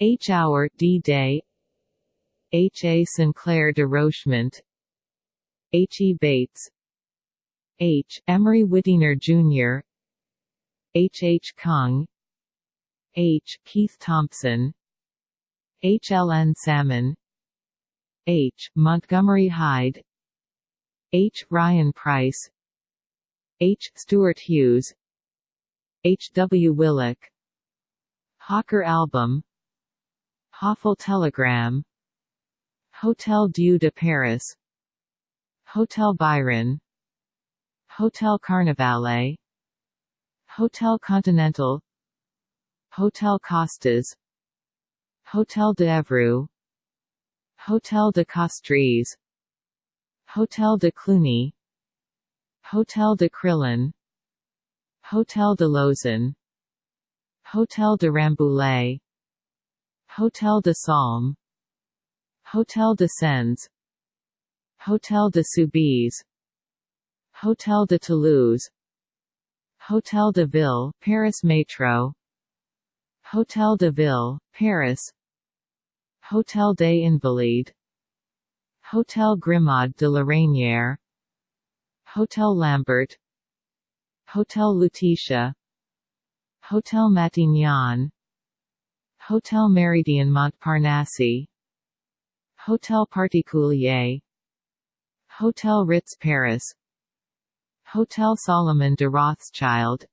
H. Hour D-Day H. A. Sinclair de Rochemont H. E. Bates H. Emery Whittier Jr. H. H. Kung H. Keith Thompson H. L. N. Salmon H. Montgomery Hyde H. Ryan Price H. Stuart Hughes H. W. Willock Hawker Album Hoffel Telegram. Hotel Dieu de Paris. Hotel Byron. Hotel Carnivale Hotel Continental. Hotel Costas. Hotel de Evreux. Hotel de Castries. Hotel de Cluny. Hotel de Crillon. Hotel de Lausanne. Hotel de Rambouillet Hotel de Salm Hotel de Sens. Hotel de Soubise. Hotel de Toulouse. Hotel de Ville, Paris Métro Hotel de Ville, Paris. Hotel des Invalides. Hotel Grimaud de la Reynière. Hotel Lambert. Hotel Lutetia. Hotel Matignon Hotel Méridien Montparnasse. Hotel Particulier. Hotel Ritz Paris. Hotel Salomon de Rothschild.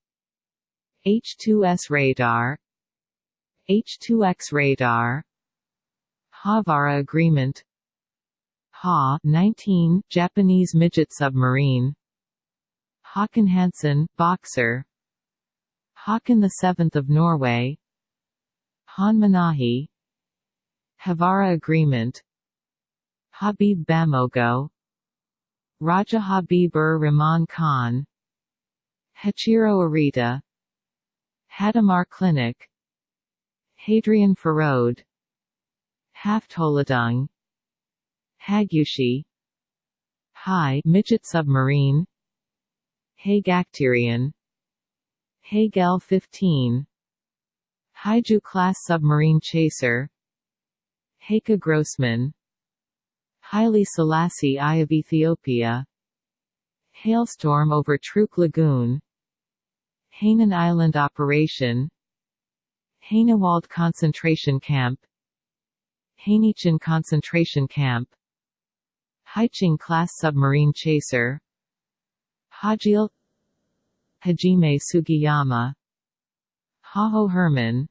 H2S radar. H2X radar. Haavara Agreement. Ha 19 Japanese midget submarine. Håkon Hansen boxer Håkon VII of Norway Haane Manahi Haavara Agreement Habib Bamogo Raja Habib ur Rahman Khan Hachiro Arita Hadamar Clinic Hadrian Farode Haftholadung Hagushi High midget submarine Hagacterian Hagel 15 Haiju class submarine chaser Heike Grossman Haile Selassie I of Ethiopia Hailstorm over Truk Lagoon Hainan Island Operation Hainewald Concentration Camp Hainichen Concentration Camp Haiching class submarine chaser Hajil Hajime Sugiyama Haho Herman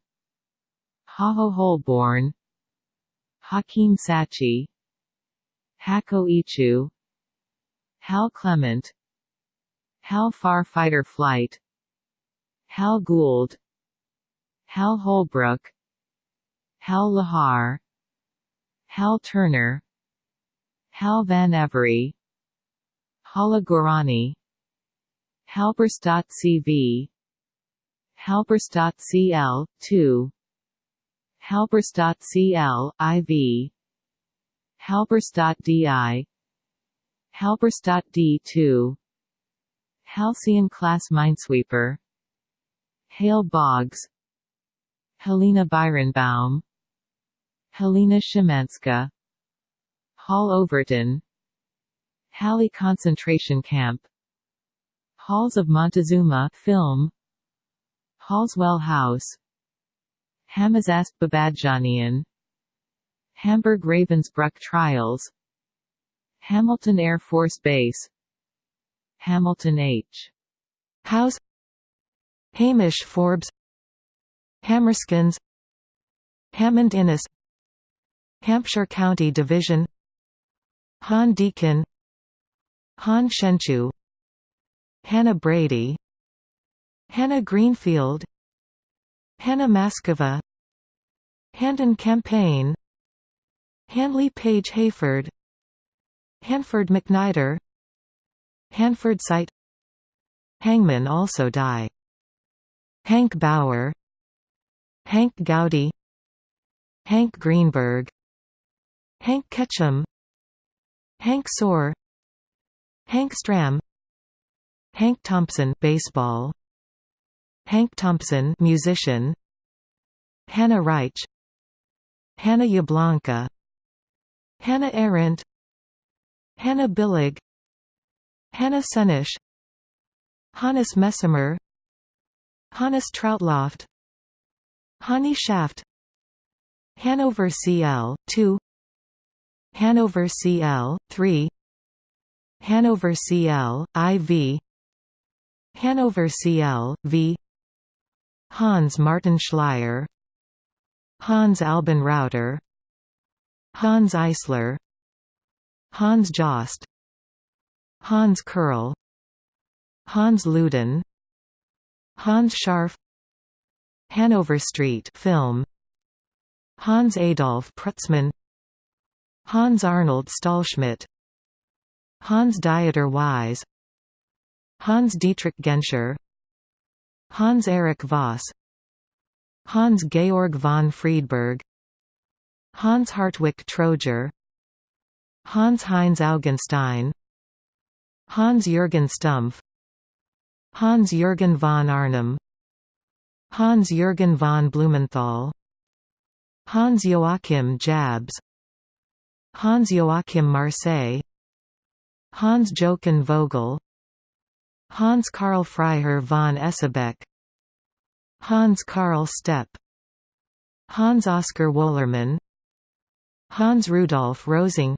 Haho Holborn Hakeem Sachi Hako Ichu Hal Clement Hal Far Fighter Flight Hal Gould Hal Holbrook Hal Lahar Hal Turner Hal Van Every Hala Gorani Halberstadt-CV Halberstadt-CL, 2 Halberstadt-CL, IV Halberstadt-DI Halberstadt-D2 Halcyon-class minesweeper. Hale Boggs. Helena Byronbaum. Helena Shimanska Hall Overton. Halle concentration camp. Halls of Montezuma film. Hallswell House Hamazasp Babadjanian Hamburg Ravensbrück Trials. Hamilton Air Force Base. Hamilton H. House. Hamish Forbes. Hammerskins Hammond Innes. Hampshire County Division. Han Deacon Han Shenchu. Hannah Brady. Hannah Greenfield Hannah Maskova Handon Campaign Handley Page Heyford Hanford McNider Hanford Site Hangman also die. Hank Bauer Hank Gowdy Hank Greenberg Hank Ketchum Hank Soar Hank Stram Hank Thompson baseball Hank Thompson musician. Hannah Reich. Hannah Yablanka Hannah Arendt. Hannah Billig. Hannah Senisch Hannes Messemer Hannes Trautloft. Hannie Schaft. Hanover CL 2 Hanover CL 3 Hanover CL IV Hanover CL V Hans Martin Schleyer Hans Alban Rauter Hans Eisler Hans Jost Hans Kerrl Hans Luden Hans Scharf Hanover Street film Hans Adolf Prutzmann Hans Arnold Stahlschmidt Hans Dieter Weiss Hans Dietrich Genscher Hans Erich Voss. Hans Georg von Friedeburg. Hans Hartwig Trojer Hans Heinz Augenstein. Hans Jürgen Stumpf. Hans Jürgen von Arnim. Hans Jürgen von Blumenthal. Hans Joachim Jabs. Hans Joachim Marseille. Hans Jochen Vogel Hans Karl Freiherr von Esebeck Hans Karl Stepp Hans Oskar Wollermann Hans Rudolf Rosing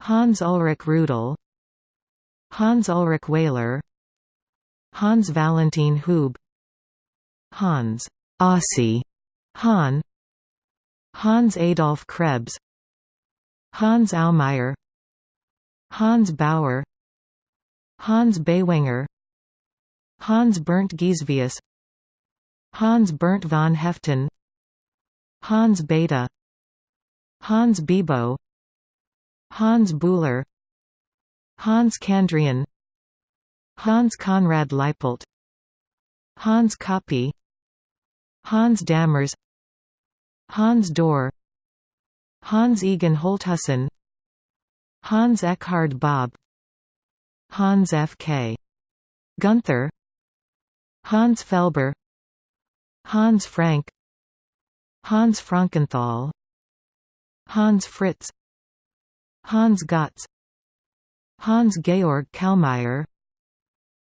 Hans Ulrich Rudel Hans Ulrich Wehler Hans Valentin Hube Hans Ossi Hahn Hans Adolf Krebs Hans Aumeier Hans Bauer Hans Baywanger Hans Bernd Gisevius Hans Bernd von Haeften Hans Beta Hans Bibo Hans Buhler Hans Kandrian Hans Conrad Leipold Hans Koppe Hans Dammers Hans Dor Hans Egon Holthusen Hans Eckhard Bob Hans F. K. Gunther Hans Felber Hans Frank Hans Frankenthal Hans Fritz Hans Gotz Hans Georg Kalmeyer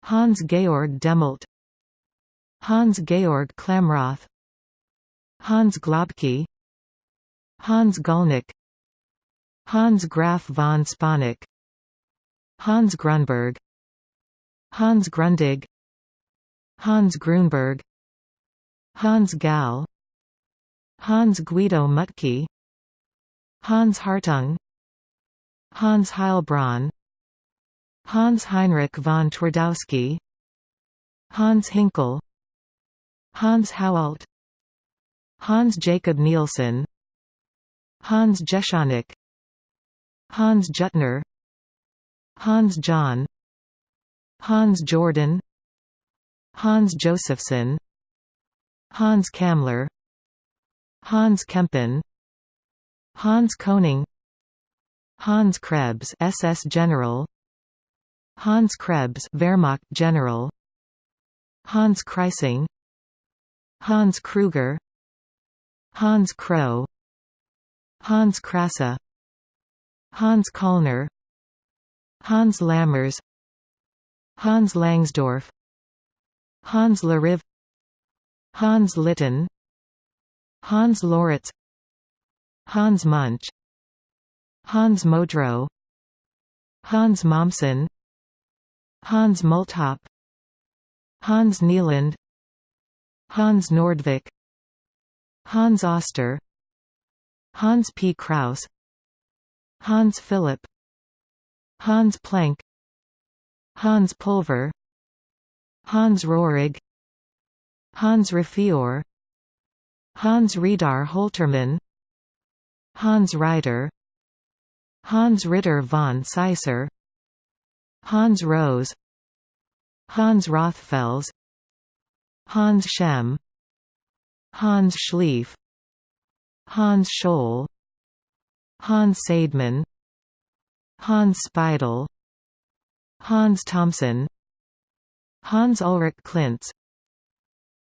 Hans Georg Demmelt Hans Georg Klamroth Hans Globke Hans Gulnick Hans Graf von Sponeck Hans Grunberg Hans Grundig Hans Grunberg Hans Gall Hans Guido Mutke Hans Hartung Hans Heilbronn Hans Heinrich von Twardowski Hans Hinkel Hans Haualt Hans Jacob Nielsen Hans Jeschonnek Hans Juttner Hans John Hans Jordan Hans Josephson Hans Kammler Hans Kempen Hans Koning Hans Krebs SS General Hans Krebs Wehrmacht General Hans Kreising Hans Kruger Hans Kroh Hans Krasse Hans Kallner Hans Lammers Hans Langsdorff Hans Lariv Hans Litten Hans Loritz Hans Munch Hans Modrow Hans Mommsen Hans Multhopp Hans Nieland Hans Nordvik Hans Oster Hans P. Kraus Hans Philipp Hans Planck Hans Pulver Hans Rohrig Hans Raffior Hans Reidar Holtermann Hans Reiter Hans Ritter von Seisser Hans Rose Hans Rothfels Hans Schemm Hans Schlief Hans Scholl Hans Seidman Hans Speidel Hans Thompson Hans Ulrich Klintz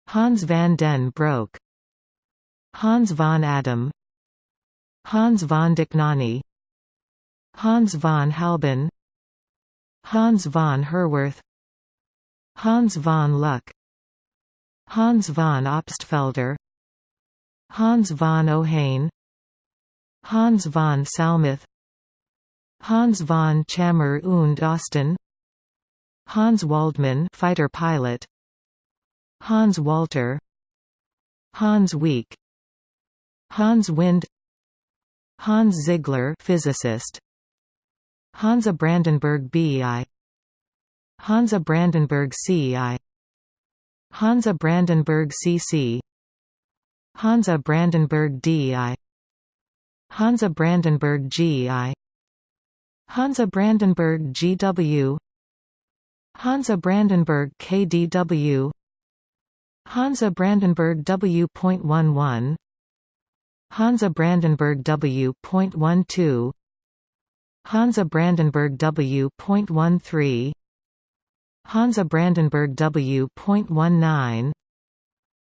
Hans van den Broek Hans von Adam Hans von Dohnanyi Hans von Halben Hans von Herwarth Hans von Luck Hans von Obstfelder Hans von Ohain Hans von Salmuth Hans von Tschammer und Osten Hans Waldmann fighter pilot Hans Walter Hans Wieck Hans Wind Hans Ziegler physicist Hansa Brandenburg BI Hansa Brandenburg CI Hansa Brandenburg CC Hansa Brandenburg DI Hansa Brandenburg GI Hansa Brandenburg GW Hansa Brandenburg KDW Hansa Brandenburg W.11 Hansa Brandenburg W.12 Hansa Brandenburg W.13 Hansa Brandenburg W.19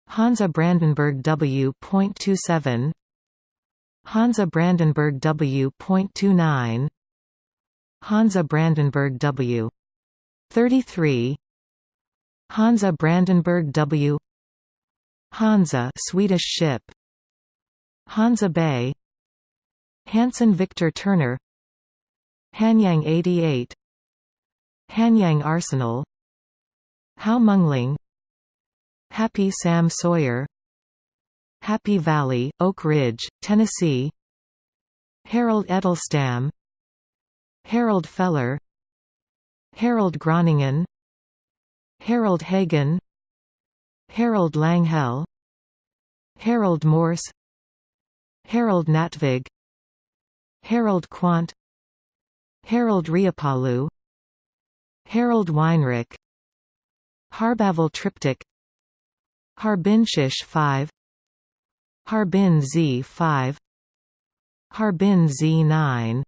Hansa Brandenburg W.27 Hansa Brandenburg W.29 Hansa Brandenburg W. 33 Hansa Brandenburg W. Hansa Swedish ship. Hansa Bay. Hansen Victor Turner. Hanyang 88 Hanyang Arsenal. Hao Mengling. Happy Sam Sawyer. Happy Valley, Oak Ridge, Tennessee. Harold Edelstam Harold Feller Harold Groningen Harold Hagen Harold Langhell Harold Morse Harold Natvig Harold Quant Harold Riapalu Harold Weinrich Harbavel Triptych Harbin SH-5 Harbin Z5 Harbin Z9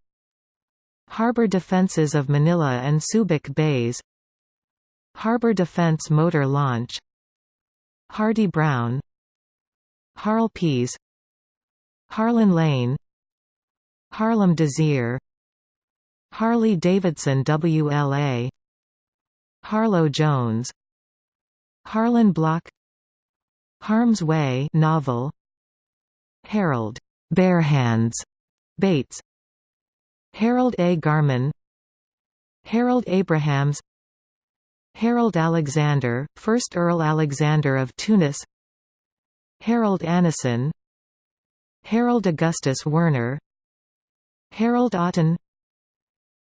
Harbor defenses of Manila and Subic Bays. Harbor Defense Motor Launch. Hardy Brown. Harl Pease. Harlan Lane. Harlem Desir. Harley Davidson WLA Harlow Jones. Harlan Block. Harm's Way novel. Harold. Barehands. Bates Harold A. Garman Harold Abrahams Harold Alexander, 1st Earl Alexander of Tunis Harold Annison Harold Augustus Werner Harold Otten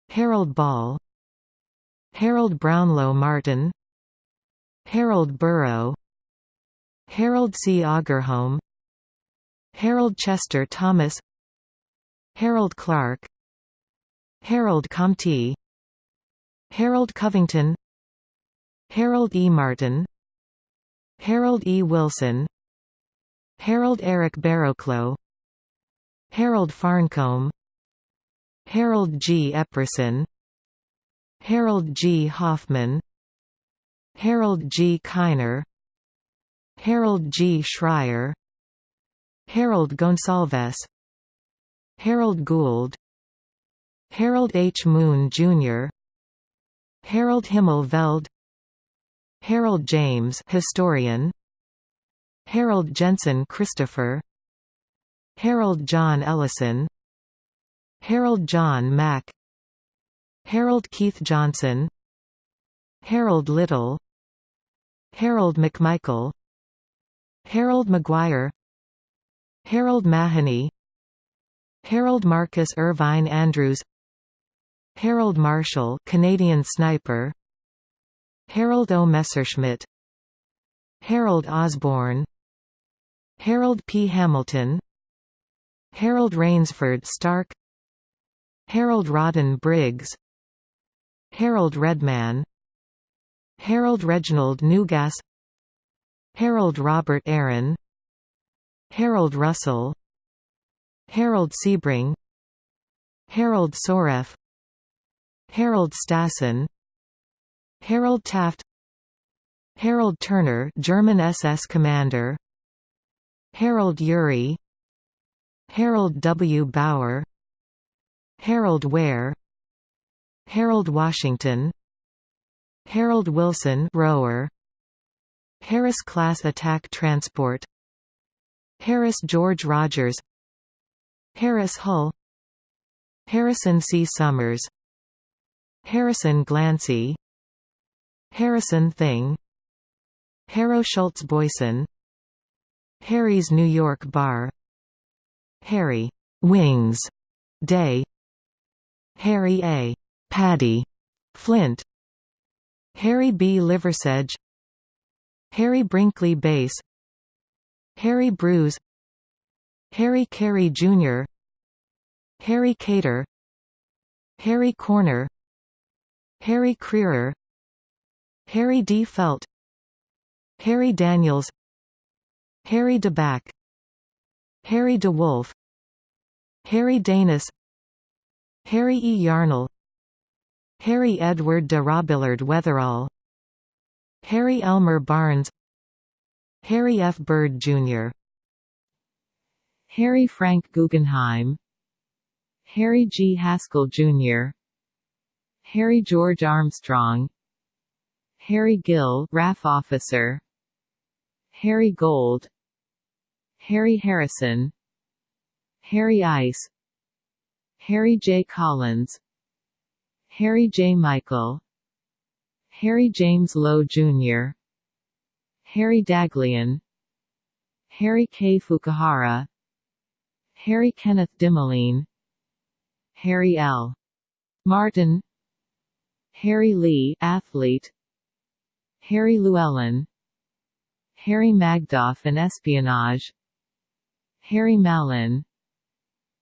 Harold Ball Harold Brownlow Martin Harold Burrow Harold C. Agerholm Harold Chester Thomas Harold Clark Harold Comte Harold Covington Harold E. Martin Harold E. Wilson Harold Eric Barrowclough Harold Farncombe Harold G. Epperson Harold G. Hoffman Harold G. Kiner Harold G. Schreier Harold Gonsalves Harold Gould Harold H. Moon, Jr. Harold Himmel Veld Harold James historian. Harold Jensen Christopher. Harold John Ellison. Harold John Mack. Harold Keith Johnson. Harold Little. Harold McMichael. Harold McGuire Harold Mahoney. Harold Marcus Irvine Andrews Harold Marshall Canadian sniper. Harold O. Messerschmitt. Harold Osborne. Harold P. Hamilton. Harold Rainsford Stark. Harold Rodden Briggs. Harold Redman. Harold Reginald Newgas. Harold Robert Aaron. Harold Russell. Harold Sebring. Harold Soref Harold Stassen Harold Taft Harold Turner German SS commander Harold Urey Harold W. Bauer Harold Ware Harold Washington Harold Wilson rower Harris class attack transport Harris George Rogers Harris Hull Harrison C. Summers Harrison Glancy Harrison Thyng Harrow Schultz Boyson Harry's New York Bar Harry Wings Day Harry A. Paddy Flint Harry B. Liversedge Harry Brinkley Bass Harry Bruce Harry Carey Jr. Harry Cater Harry Corner Harry Crerar Harry D. Felt Harry Daniels Harry DeBack Harry DeWolf Harry Danis Harry E. Yarnell Harry Edward de Robillard Weatherall Harry Elmer Barnes Harry F. Byrd, Jr. Harry Frank Guggenheim Harry G. Haskell, Jr. Harry George Armstrong Harry Gill RAF officer Harry Gold Harry Harrison Harry Ice Harry J. Collins Harry J. Michael Harry James Lowe Jr. Harry Daghlian Harry K. Fukuhara Harry Kenneth Dimeline Harry L. Martin Harry Lee athlete. Harry Llewellyn. Harry Magdoff and espionage. Harry Mallon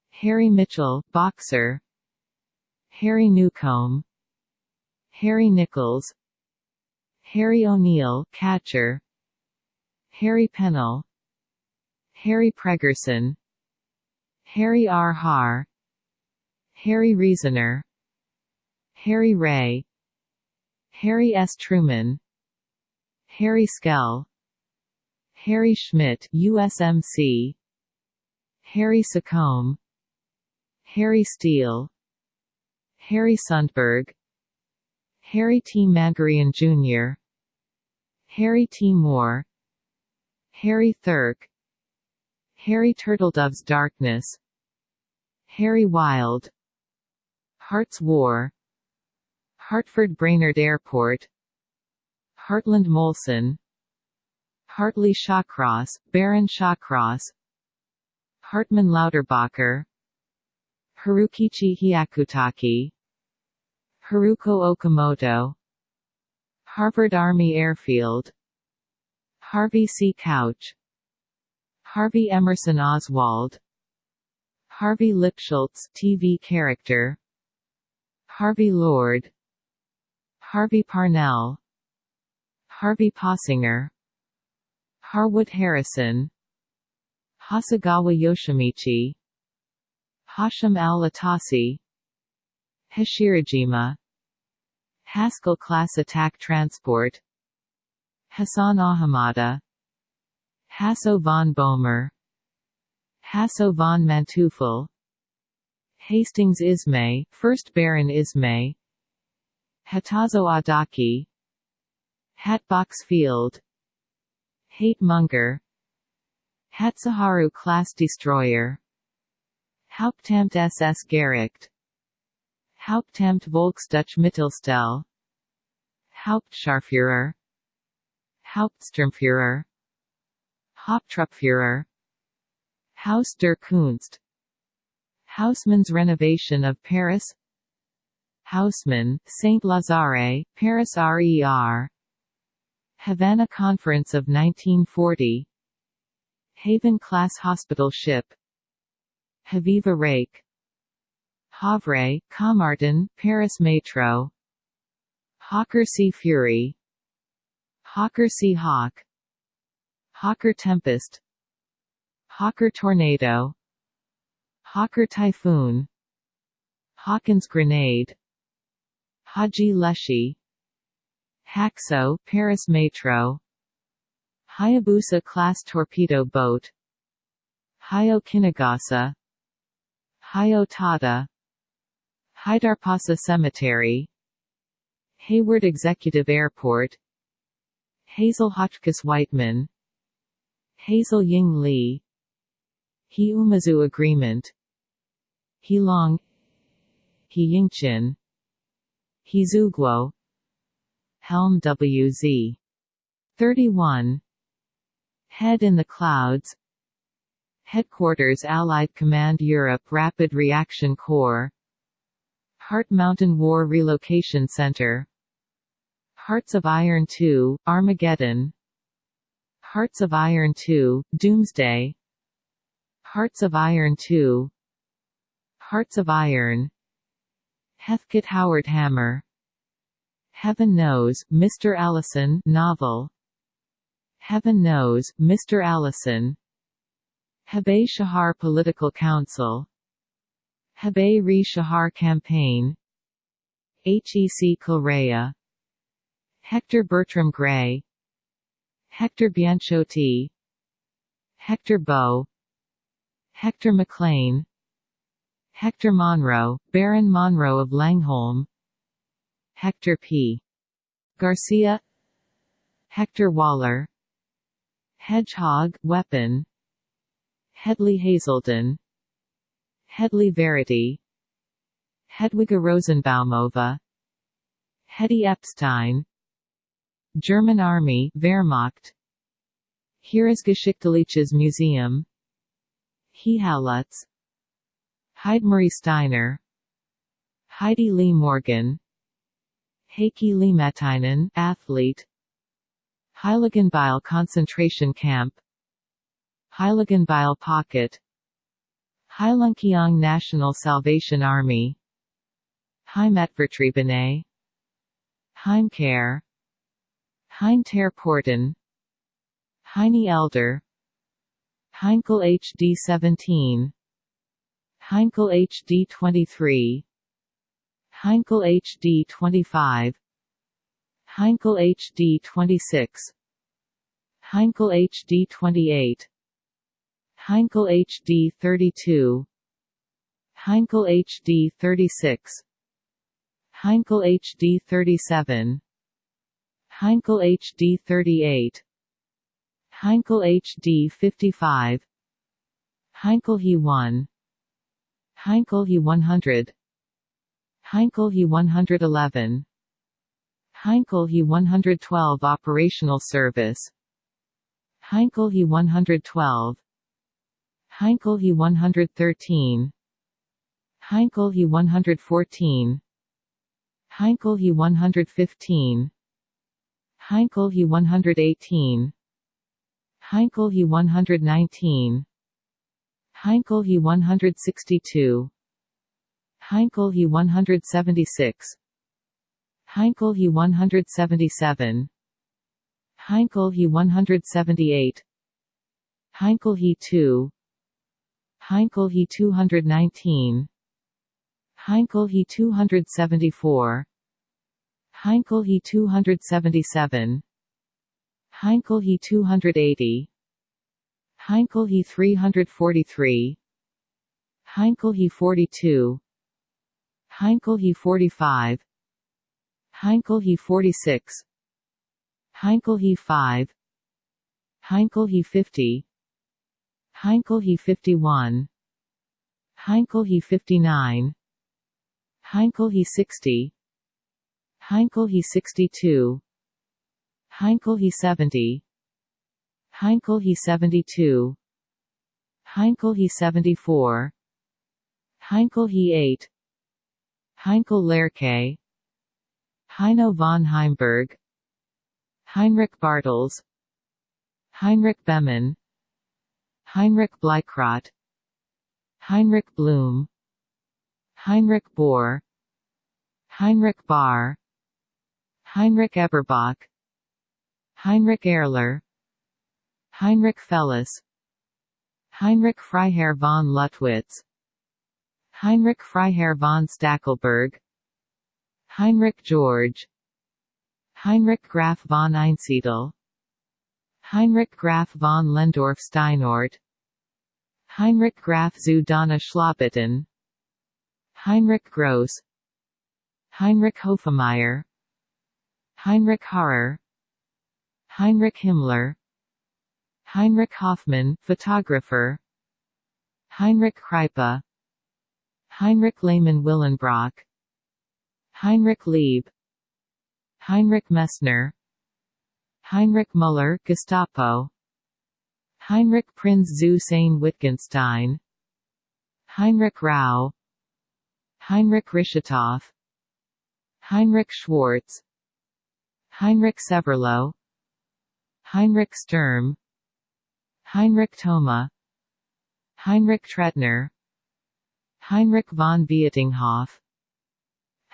Harry Mitchell boxer. Harry Newcomb. Harry Nichols. Harry O'Neill catcher. Harry Pennell. Harry Pregerson. Harry R. Har Harry Reasoner Harry Ray Harry S. Truman Harry Skell Harry Schmidt USMC Harry Secombe Harry Steele Harry Sundberg Harry T. Magarian Jr. Harry T. Moore Harry Thirk Harry Turtledove's Darkness Harry Wild Hearts War Hartford Brainerd Airport Hartland Molson Hartley Shawcross, Baron Shawcross Hartmann Lauterbacher Harukichi Hyakutake Haruko Okamoto Harvard Army Airfield Harvey C. Couch Harvey Emerson Oswald Harvey Lipschultz TV character Harvey Lord Harvey Parnell Harvey Possinger Harwood Harrison Hasegawa Yoshimichi Hashim al-Atasi Hashirajima Haskell class attack transport Hassan Ahamada Hasso von Boehmer Hasso von Manteuffel Hastings Ismay, 1st Baron Ismay Hatazo Adachi Hatbox Field Hate Munger Hatsuharu class destroyer Hauptamt SS Gericht Hauptamt Volksdeutsche Mittelstelle Hauptscharführer Hauptsturmführer Haupttruppführer Haus der Kunst Haussmann's renovation of Paris Haussmann, Saint Lazare, Paris RER Havana Conference of 1940 Haven-class hospital ship. Haviva Reik. Havre, Caumartin, Paris Metro. Hawker Sea Fury. Hawker Sea Hawk. Hawker Tempest. Hawker Tornado. Hawker Typhoon. Hawkins Grenade Haxhi Lleshi Haxo Paris Metro Hayabusa class torpedo boat Hayo Kinagasa Haydarpasa Cemetery Hayward Executive Airport Hazel Hotchkiss Wightman Hazel Ying Lee He Umezu Agreement He Long He Yingqin He Zhuguo Helm WZ 31 Head in the Clouds. Headquarters Allied Command Europe Rapid Reaction Corps. Heart Mountain War Relocation Center. Hearts of Iron 2, Armageddon. Hearts of Iron 2, Doomsday. Hearts of Iron 2 Hearts of Iron Heathcote Howard Hammer. Heaven Knows, Mr. Allison novel. Heaven Knows, Mr. Allison. Hebei Chahar Political Council. Hebei Re Shahar Campaign. HEC Correa Hector Bertram Gray. Hector Bianciotti. Hector Bow Hector McLean Hector Monroe, Baron Monroe of Langholm. Hector P. Garcia. Hector Waller. Hedgehog weapon. Hedley Hazelden. Hedley Verity. Hedwiga Rosenbaumova. Hetty Epstein. German Army Wehrmacht. Heeresgeschichtliches Museum. Hehalutz Heidemarie Steiner Heidi Lee Morgan Heikki Liimatainen athlete Heiligenbeil concentration camp Heiligenbeil pocket Heilongjiang National Salvation Army Heimatvertriebene Heimkehr Porten Heine Elder Heinkel HD 17 Heinkel HD 23 Heinkel HD 25 Heinkel HD 26 Heinkel HD 28 Heinkel HD 32 Heinkel HD 36 Heinkel HD 37 Heinkel HD 38 Heinkel HD 55 Heinkel He 1 Heinkel He 100 Heinkel He 111 Heinkel He 112 Operational Service. Heinkel He 112 Heinkel He 113 Heinkel He 114 Heinkel He 115 Heinkel He 118 Heinkel He 119 Heinkel He 162 Heinkel He 176 Heinkel He 177 Heinkel He 178 Heinkel He 2 Heinkel He 219 Heinkel He 274 Heinkel He 277 Heinkel He 280 Heinkel He 343 Heinkel He 42 Heinkel He 45 Heinkel He 46 Heinkel He 5 Heinkel He 50 Heinkel He 51 Heinkel He 59 Heinkel He 60 Heinkel He 62 Heinkel He 70 Heinkel He 72 Heinkel He 74 Heinkel He 8 Heinkel Lerche. Heino von Heimburg. Heinrich Bartels. Heinrich Bemann Heinrich Bleikrot Heinrich Blum. Heinrich Bohr. Heinrich Bahr. Heinrich Eberbach. Heinrich Erler Heinrich Fellis Heinrich Freiherr von Luttwitz Heinrich Freiherr von Stackelberg. Heinrich George. Heinrich Graf von Einsiedel. Heinrich Graf von Lehndorff Steinort. Heinrich Graf zu Dohna Schlobitten. Heinrich Gross. Heinrich Hofmeier Heinrich Harrer. Heinrich Himmler Heinrich Hoffmann, photographer. Heinrich Kreipe. Heinrich Lehmann Willenbrock. Heinrich Lieb. Heinrich Messner. Heinrich Müller Gestapo. Heinrich Prinz zu Sayn Wittgenstein. Heinrich Rau. Heinrich Rischetow Heinrich Schwartz. Heinrich Severloh Heinrich Sturm Heinrich Thoma Heinrich Trettner Heinrich von Vietinghoff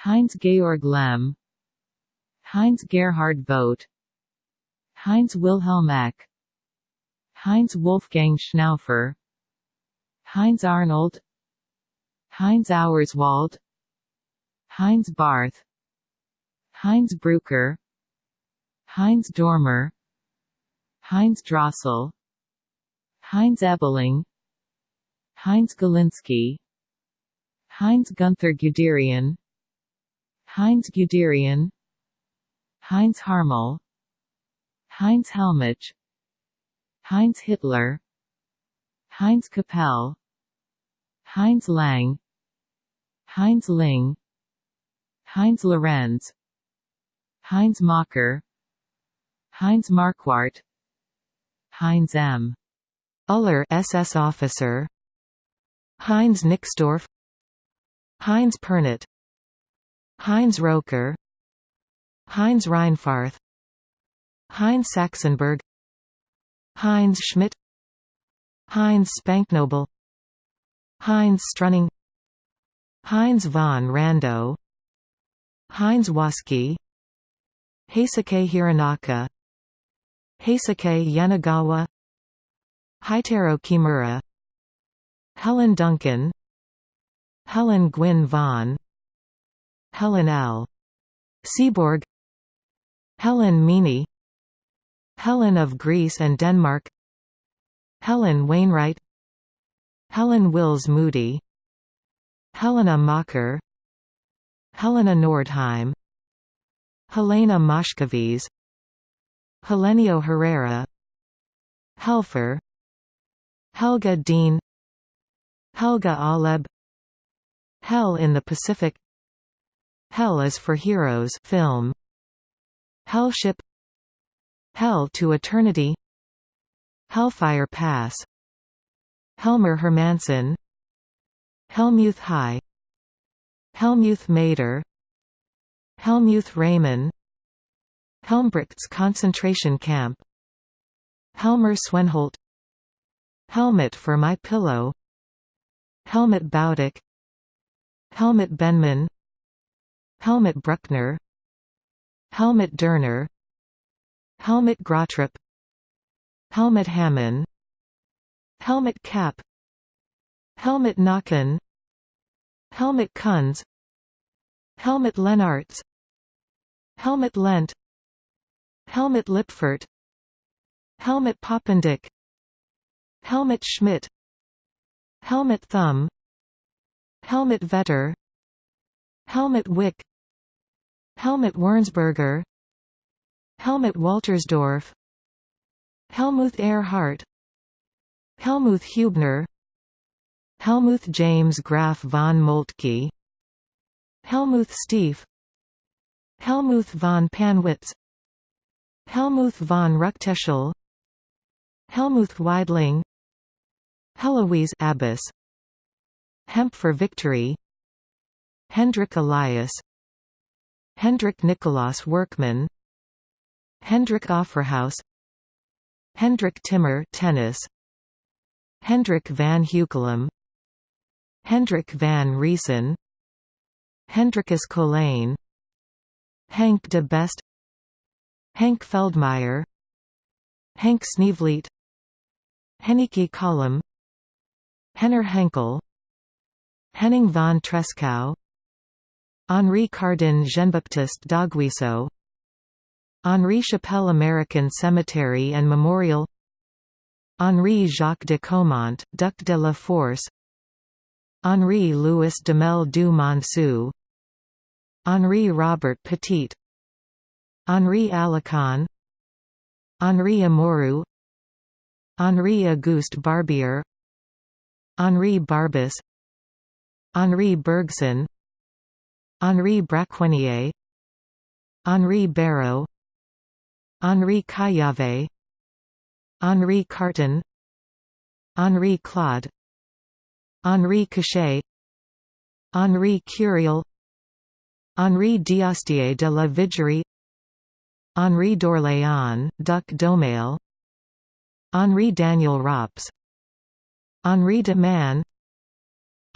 Heinz Georg Lemm Heinz Gerhard Vogt Heinz Wilhelm Eck Heinz Wolfgang Schnaufer Heinz Arnold Heinz Auerswald Heinz Barth Heinz Brucker Heinz Dormer Heinz Drossel Heinz Ebeling Heinz Galinski Heinz Gunther Guderian Heinz Guderian Heinz Harmel Heinz Hellmich Heinz Hitler Heinz Kapell Heinz Lang Heinz Linge Heinz Lorenz Heinz Mocker Heinz Marquardt Heinz M. Uller SS officer. Heinz Nixdorf. Heinz Pernet Heinz Roker. Heinz Reinfarth. Heinz Saxenberg. Heinz Schmidt. Heinz Spanknobel Heinz Strunning. Heinz von Randow. Heinz Waski Heisuke Hironaka. Heisuke Yanagawa Heitaro Kimura Helen Duncan Helen Gwynne Vaughan Helen L. Seaborg Helen Meany Helen of Greece and Denmark Helen Wainwright Helen Wills Moody Helena Macher Helena Nordheim Helena Moshkovies Helenio Herrera Helfer Helga Dean Helga Aleb Hell in the Pacific Hell is for Heroes film Hellship Hell to Eternity Hellfire Pass Helmer Hermansen Helmuth High Helmuth Mader Helmuth Reymann Helmbrechts concentration camp Helmer Swenholt Helmet for my pillow. Helmut Baudick Helmut Benman. Helmut Bruckner. Helmut Derner. Helmut Grotrup. Helmut Hammond Helmut Kapp. Helmut Nacken. Helmut Kunz. Helmut Lennartz Helmut Lent. Helmut Lipfert. Helmut Poppendick Helmut Schmidt Helmut Thumm Helmut Vetter Helmut Wick Helmut Wernsberger Helmut Waltersdorf Helmuth Ehrhart Helmuth Hubner Helmuth James Graf von Moltke Helmuth Stief Helmuth von Pannwitz Helmuth von Ruckteschel Helmuth Weidling Heloise Abbess Hemp for Victory. Hendrik Elias. Hendrik Nicolaas Werkman. Hendrik Offerhaus. Hendrik Timmer tennis. Hendrik van Heukelum Hendrik van Riesen. Hendrikus Colijn Henk de Best. Henk Feldmeyer Henk Sneevliet. Henneke Kolum Henner Henkel Henning von Tresckow Henri Cardin Jean-Baptiste d'Aguesseau Henri Chapelle American Cemetery and Memorial Henri Jacques de Caumont, Duc de la Force Henri Louis Duhamel du Monceau Henri Robert Petit Henri Alicon Henri Amorou Henri Auguste Barbier Henri Barbusse Henri Bergson Henri Braquenier Henri Barrow Henri Caillavet Henri Carton Henri Claude Henri Cachet Henri Curiel Henri d'Astier de la Vigerie Henri d'Orléans, Duc d'Aumale Henri Daniel Rops Henri de Man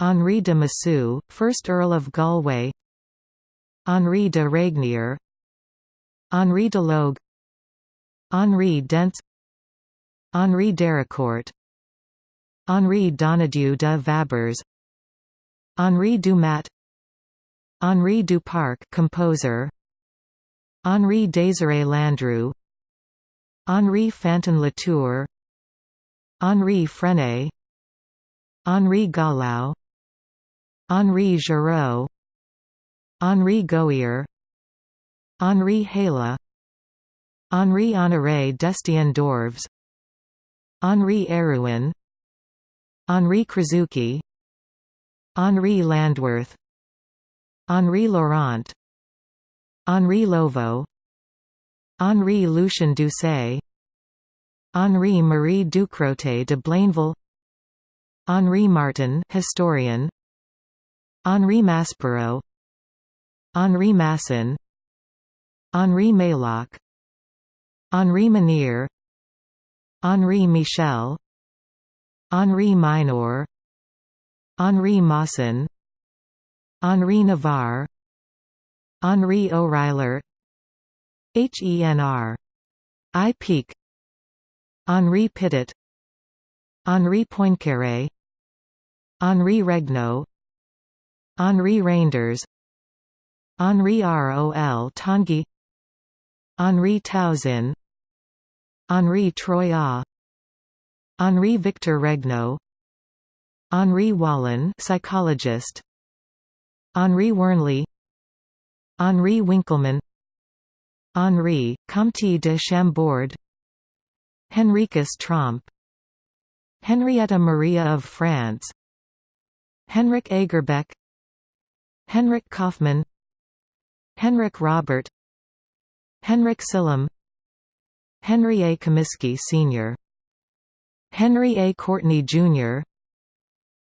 Henri de Massue, 1st Earl of Galway Henri de Regnier Henri de Logue Henri Dentz Henri Dericourt Henri Donadieu de Vabres Henri Dumat Henri Duparc composer Henri Désiré Landru Henri Fantin Latour Henri Frenay Henri Gallau Henri Giraud Henri Gohier Henri Hala Henri Honoré d'Estienne d'Orves Henri Erouin Henri Krasucki Henri Landworth Henri Laurent Henri Lovo Henri Lucien Doucet Henri Marie Ducrotay de Blainville Henri Martin historian. Henri Maspero Henri Masson. Henri Maylock Henri Manier Henri Michel. Henri Minor. Henri Mawson Henri Navarre. Henri Oreiller HENR. I Peak. Henri Pitot Henri Poincaré Henri Regnault Henri Reinders Henri Rol Tanguy Henri Tauzin Henri Troyat Henri Victor Regnault Henri Wallon psychologist Henri Wernley Henri Winkelmann Henri, Comte de Chambord Henricus Tromp Henrietta Maria of France Henrik Agerbeck Henrik Kaufmann Henrik Robert Henrik Sillam Henry A. Comiskey Sr. Henry A. Courtney Jr.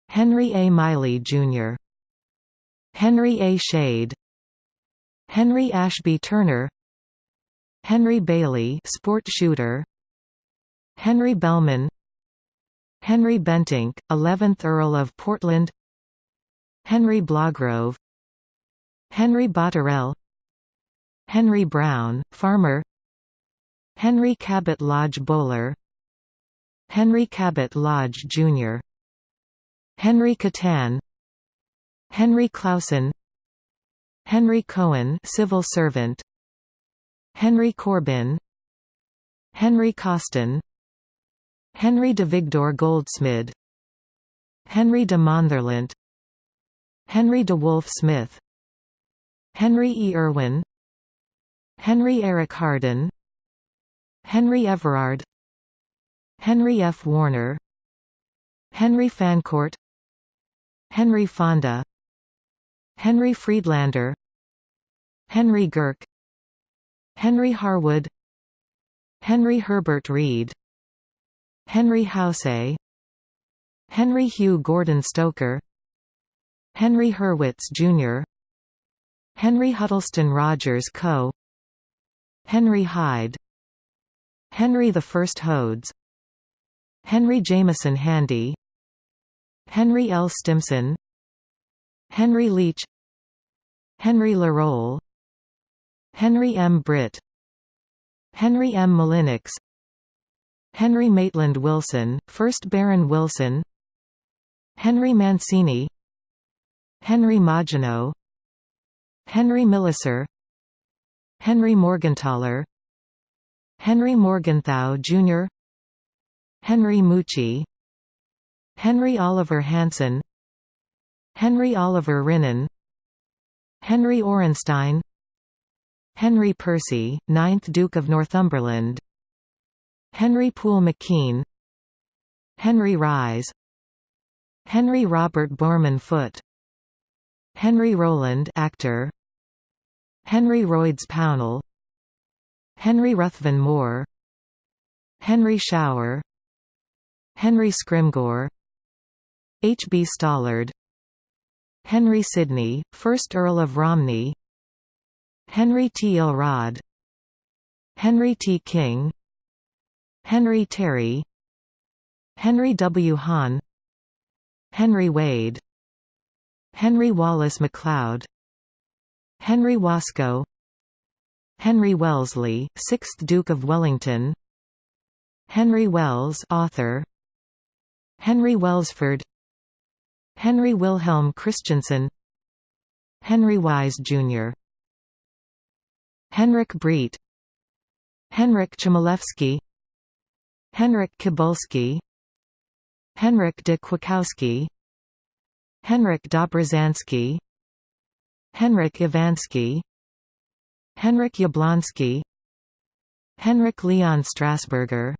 Henry A. Miley Jr. Henry A. Shade Henry Ashby Turner Henry Bailey sport shooter Henry Bellmon Henry Bentinck 11th Earl of Portland Henry Blagrove Henry Botterell Henry Brown farmer Henry Cabot Lodge Bowler Henry Cabot Lodge Jr. Henry Catan Henry Clausen Henry Cohen civil servant Henry Corbin Henry Costin Henry de Vigdor Goldsmid Henry de Montherlant Henry DeWolf Smith Henry E. Irwin Henry Eric Harden Henry Everard Henry F. Warner Henry Fancourt Henry Fonda Henry Friedlander Henry Girk Henry Harwood Henry Herbert Reed Henry Housay Henry Hugh Gordon Stoker Henry Hurwitz, Jr. Henry Huddleston Rogers Co. Henry Hyde Henry I Hodes Henry Jameson Handy Henry L. Stimson Henry Leach Henry Larole Henry M. Britt Henry M. Mullinix Henry Maitland Wilson, 1st Baron Wilson Henry Mancini Henry Maginot Henry Millicer Henry Morgenthaler Henry Morgenthau Jr. Henry Mucci Henry Oliver Hansen Henry Oliver Rinnan Henry Orenstein Henry Percy, 9th Duke of Northumberland Henry Poole McKean Henry Rise Henry Robert Bowreman Foote Henry Rowland actor. Henry Royds Pownall. Henry Ruthven Moore. Henry Shower Henry Scrymgeour H. B. Stollard. Henry Sidney, 1st Earl of Romney. Henry T. Elrod Henry T. King. Henry Terry. Henry W. Hahn. Henry Wade Henry Wallace MacLeod. Henry Wasco. Henry Wellesley, 6th Duke of Wellington. Henry Wells author. Henry Welsford Henry Wilhelm Christensen Henry Wise, Jr. Henrik Breet. Henryk Chmielewski. Henrik Kibulski Henryk de Kwiatkowski Henryk Dobrzanski Henryk Iwanski Henryk Jablonski Henryk Leon Strasburger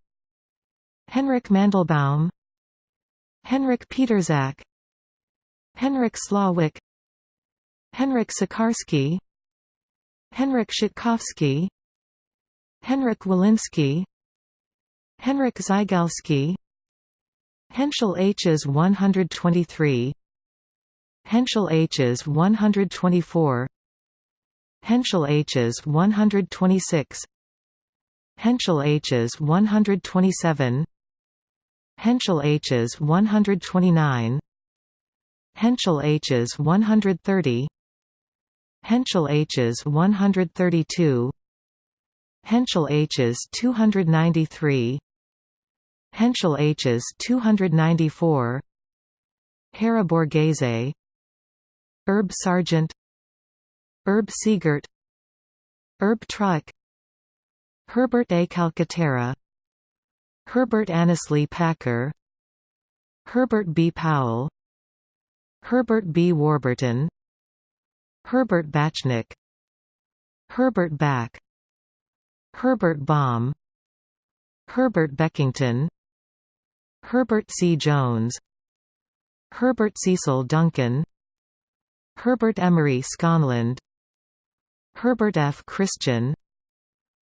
Henryk Mandelbaum Henrik Peterzak Henryk Slawik Henrik Sikarski Henrik Szytkowski Henrik Walensky Henryk Zygalski Henschel Hs 123 Henschel Hs 124 Henschel Hs 126 Henschel Hs 127 Henschel Hs 129 Henschel Hs 130 Henschel Hs 132 Henschel Hs 293 Henschel Hs 294 Hera Borghese Herb Sargent Herb Siegert Herb Truck Herbert A. Calcaterra Herbert Annesley Packer Herbert B. Powell Herbert B. Warburton Herbert Bachnick Herbert Backe Herbert Baum Herbert Beckington Herbert C. Jones Herbert Cecil Duncan Herbert Emery Schonland Herbert F. Christian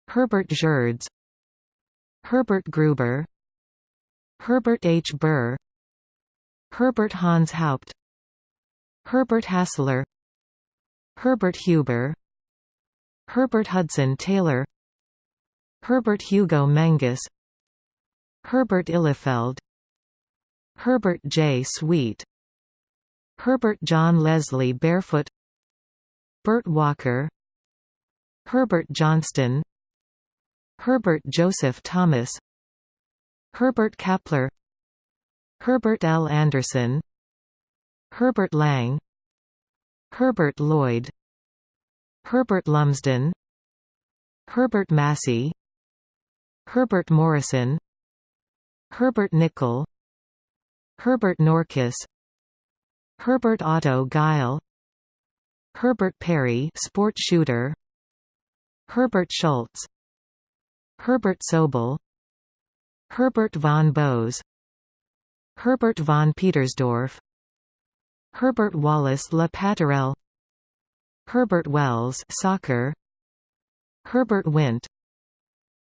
Herbert Gerds Herbert Gruber Herbert H. Burr Herbert Hans Haupt Herbert Hassler Herbert Huber Herbert Hudson Taylor Herbert Hugo Mengus Herbert Ihlefeld Herbert J. Sweet Herbert John Leslie Barefoot Bert Walker Herbert Johnston Herbert Joseph Thomas Herbert Kappler Herbert L. Anderson Herbert Lang Herbert Lloyd Herbert Lumsden Herbert Massey Herbert Morrison Herbert Nicol Herbert Norkus Herbert Otto Gille Herbert Perry sport shooter Herbert Schultz Herbert Sobel Herbert von Bose Herbert von Petersdorf Herbert Wallace Le Patourel Herbert Wells soccer Herbert Wint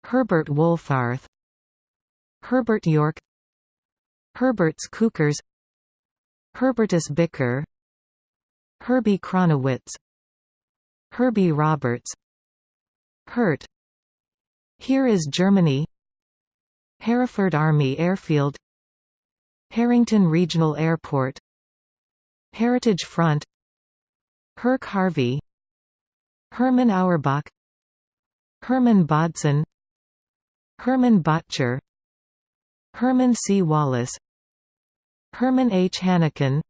Herbert Wolfarth Herbert York Herberts Cukurs Herbertus Bicker Herbie Kronowitz Herbie Roberts Hurt Here is Germany Hereford Army Airfield Harrington Regional Airport Heritage Front Herc Harvey Herman Auerbach Herman Bodson Herman Bottcher Herman C. Wallace Herman H. Hanneken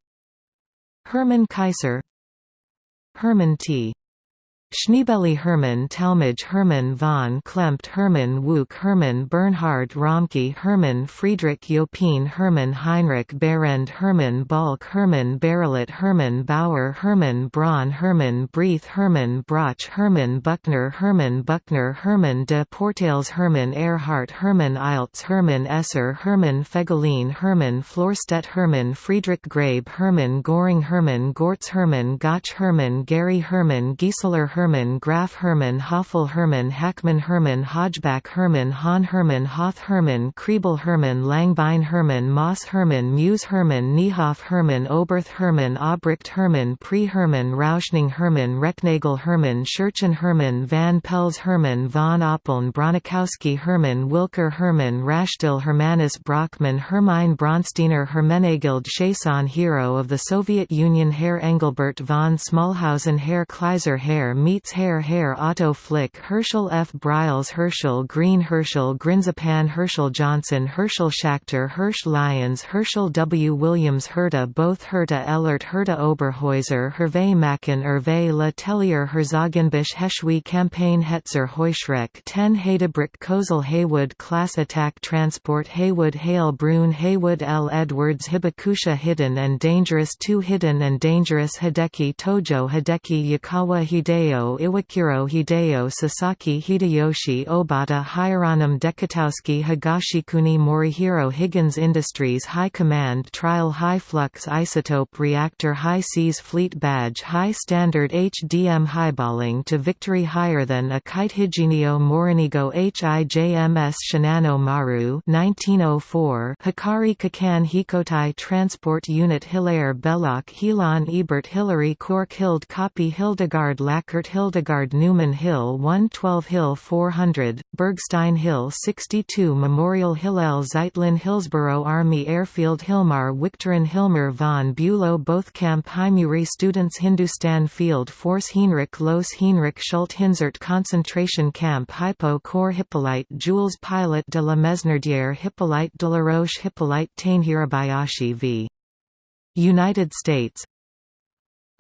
Herman Kaiser Herman T. Schneebeli Hermann Talmage Hermann von Klempt Hermann Wuch Hermann Bernhard Ramcke Hermann Friedrich Jopin Hermann Heinrich Behrend Hermann Balk Hermann Barelet Hermann Bauer Hermann Braun Hermann Breith Hermann Broch Hermann Buckner Hermann Buckner Hermann de Portales Hermann Ehrhardt Hermann Eilts Hermann Esser Hermann Fegelein Hermann Florstedt Hermann Friedrich Grabe Hermann Göring Hermann Gortz Hermann Gotch Hermann Gary Hermann Gieseler Hermann Graf Hermann Hoffel Hermann Hackmann Hermann Hodgeback Hermann Hahn Hermann Hoth Hermann Kriebel Hermann Langbein Hermann Moss Hermann Muse Hermann Niehoff Hermann Oberth Hermann Obricht Hermann Pre Hermann Rauschning Hermann Recknagel Hermann Scherchen Hermann Van Pels Hermann von Oppeln Bronikowski Hermann Wilker Hermann Rashtil Hermanus Brockmann Hermine Bronsteiner Hermenegild Chason Hero of the Soviet Union Herr Engelbert von Smallhausen Herr Kleiser Herr meets Herr Herr Otto Flick Herschel F. Briles Herschel Green Herschel Grynszpan Herschel Johnson Herschel Schachter Hirsch Lyons Herschel W. Williams Herta Bothe Herta Ellert Herta Oberhäuser Hervé Macken Hervé Le Tellier Herzogenbusch Heschwe Campaign Hetzer Heuschreck 10 Hedebrick Kozel Haywood Class Attack Transport Heywood Hale Broun Haywood L. Edwards Hibakusha Hidden and Dangerous 2 Hidden and Dangerous Hideki Tojo Hideki Yukawa Hideo Iwakuro Hideo Sasaki Hideyoshi Obata Hieronym Dekatowski Higashikuni Morihiro Higgins Industries High Command Trial High Flux Isotope Reactor High Seas Fleet Badge High Standard HDM Highballing to Victory Higher Than a Kite Higinio Morinigo HIJMS Shinano Maru 1904 Hikari Kikan Hikotai Transport Unit Hilaire Belloc Helan Ebert Hillary Cork Hild Copy Hildegard Lackert Hildegard Newman Hill 112 Hill 400, Bergstein Hill 62 Memorial Hillel Zeitlin Hillsborough Army Airfield Hilmar Victorin Hilmer von Bülow Bothkamp Heimuri Students Hindustan Field Force Heinrich Los Heinrich Schult Hinzert Concentration Camp Hipo Corps Hippolyte Jules Pilot de la Mesnardière Hippolyte de la Roche Hippolyte Taine Hirabayashi v. United States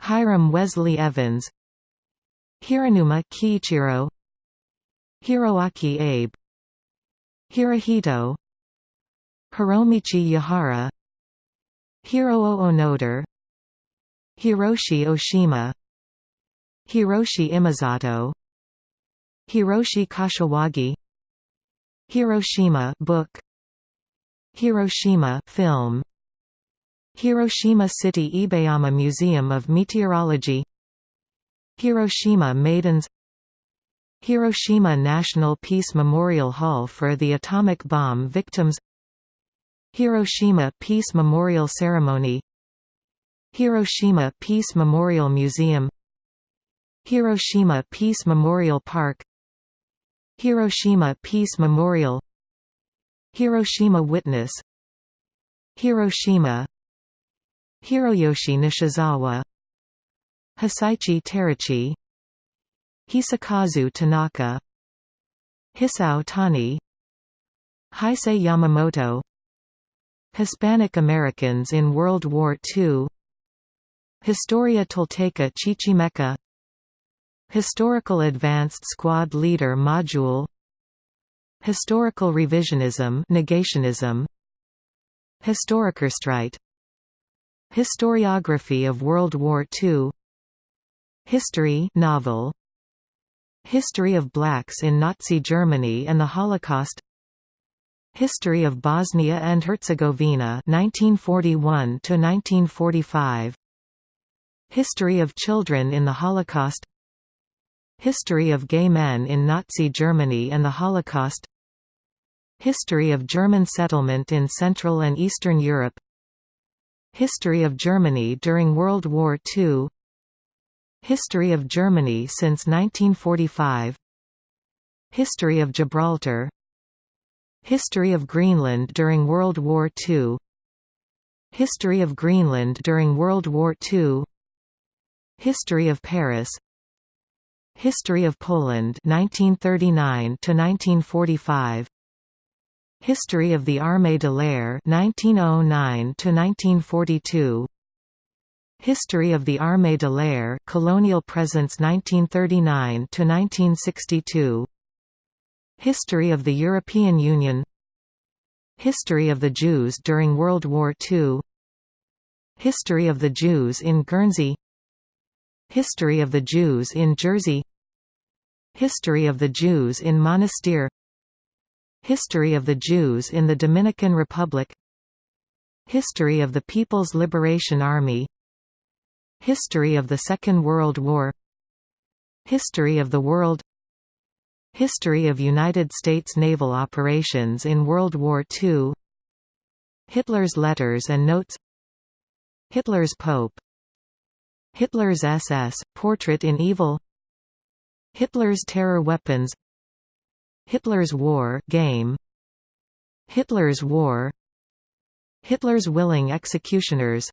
Hiram Wesley Evans Hiranuma Kiichiro. Hiroaki Abe. Hirohito. Hiromichi Yahara. Hiroo Onoda Hiroshi Oshima. Hiroshi Imazato. Hiroshi Kashiwagi. Hiroshima book. Hiroshima film. Hiroshima City Ebayama Museum of Meteorology Hiroshima Maidens Hiroshima National Peace Memorial Hall for the atomic bomb victims Hiroshima Peace Memorial Ceremony Hiroshima Peace Memorial Museum Hiroshima Peace Memorial Park Hiroshima Peace Memorial Hiroshima Witness Hiroshima Hiroyoshi Nishizawa Hisaichi Terauchi Hisakazu Tanaka. Hisao Tani. Heisei Yamamoto. Hispanic Americans in World War II Historia Tolteca Chichimeca Historical Advanced Squad Leader Module. Historical Revisionism Negationism. Historikerstreit Historiography of World War II History novel History of Blacks in Nazi Germany and the Holocaust History of Bosnia and Herzegovina 1941 to 1945 History of Children in the Holocaust History of gay men in Nazi Germany and the Holocaust History of German settlement in Central and Eastern Europe History of Germany during World War II History of Germany since 1945 History of Gibraltar. History of Greenland during World War II History of Greenland during World War II History of Paris. History of Poland 1939 to 1945 History of the Armée de l'Air 1909 to 1942 History of the Armée de l'Air colonial presence 1939 to 1962 History of the European Union. History of the Jews during World War II History of the Jews in Guernsey. History of the Jews in Jersey. History of the Jews in Monastir. History of the Jews in the Dominican Republic. History of the People's Liberation Army History of the Second World War. History of the World. History of United States naval operations in World War II Hitler's letters and notes. Hitler's Pope. Hitler's SS, Portrait in Evil. Hitler's terror weapons. Hitler's War game. Hitler's War. Hitler's willing executioners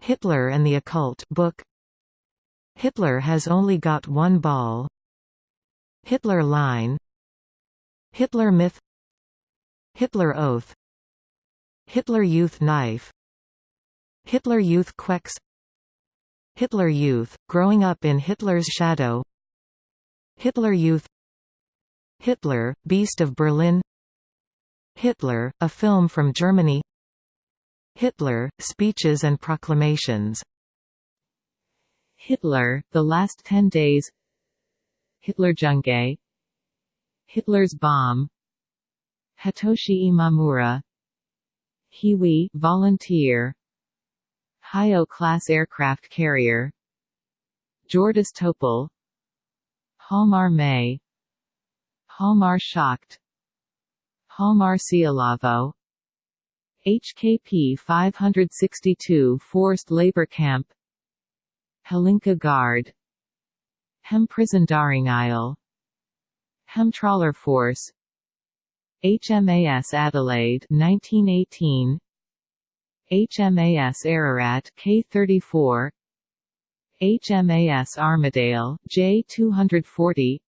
Hitler and the Occult book. Hitler has only got one ball. Hitler line. Hitler myth. Hitler oath. Hitler youth knife. Hitler youth Quex. Hitler youth, growing up in Hitler's shadow. Hitler youth. Hitler, Beast of Berlin. Hitler, a film from Germany Hitler, Speeches and Proclamations. Hitler, The Last Ten Days. Hitlerjunge Hitler's Bomb. Hitoshi Imamura. Hiwi volunteer. Hiyo class aircraft carrier. Jordis Topol. Halmar May. Hjalmar Schacht. Hjalmar Siilasvuo HKP 562 Forced Labor Camp Hlinka Guard Hem Prison Daringile Hem Trawler Force HMAS Adelaide 1918 HMAS Ararat K34 HMAS Armidale J240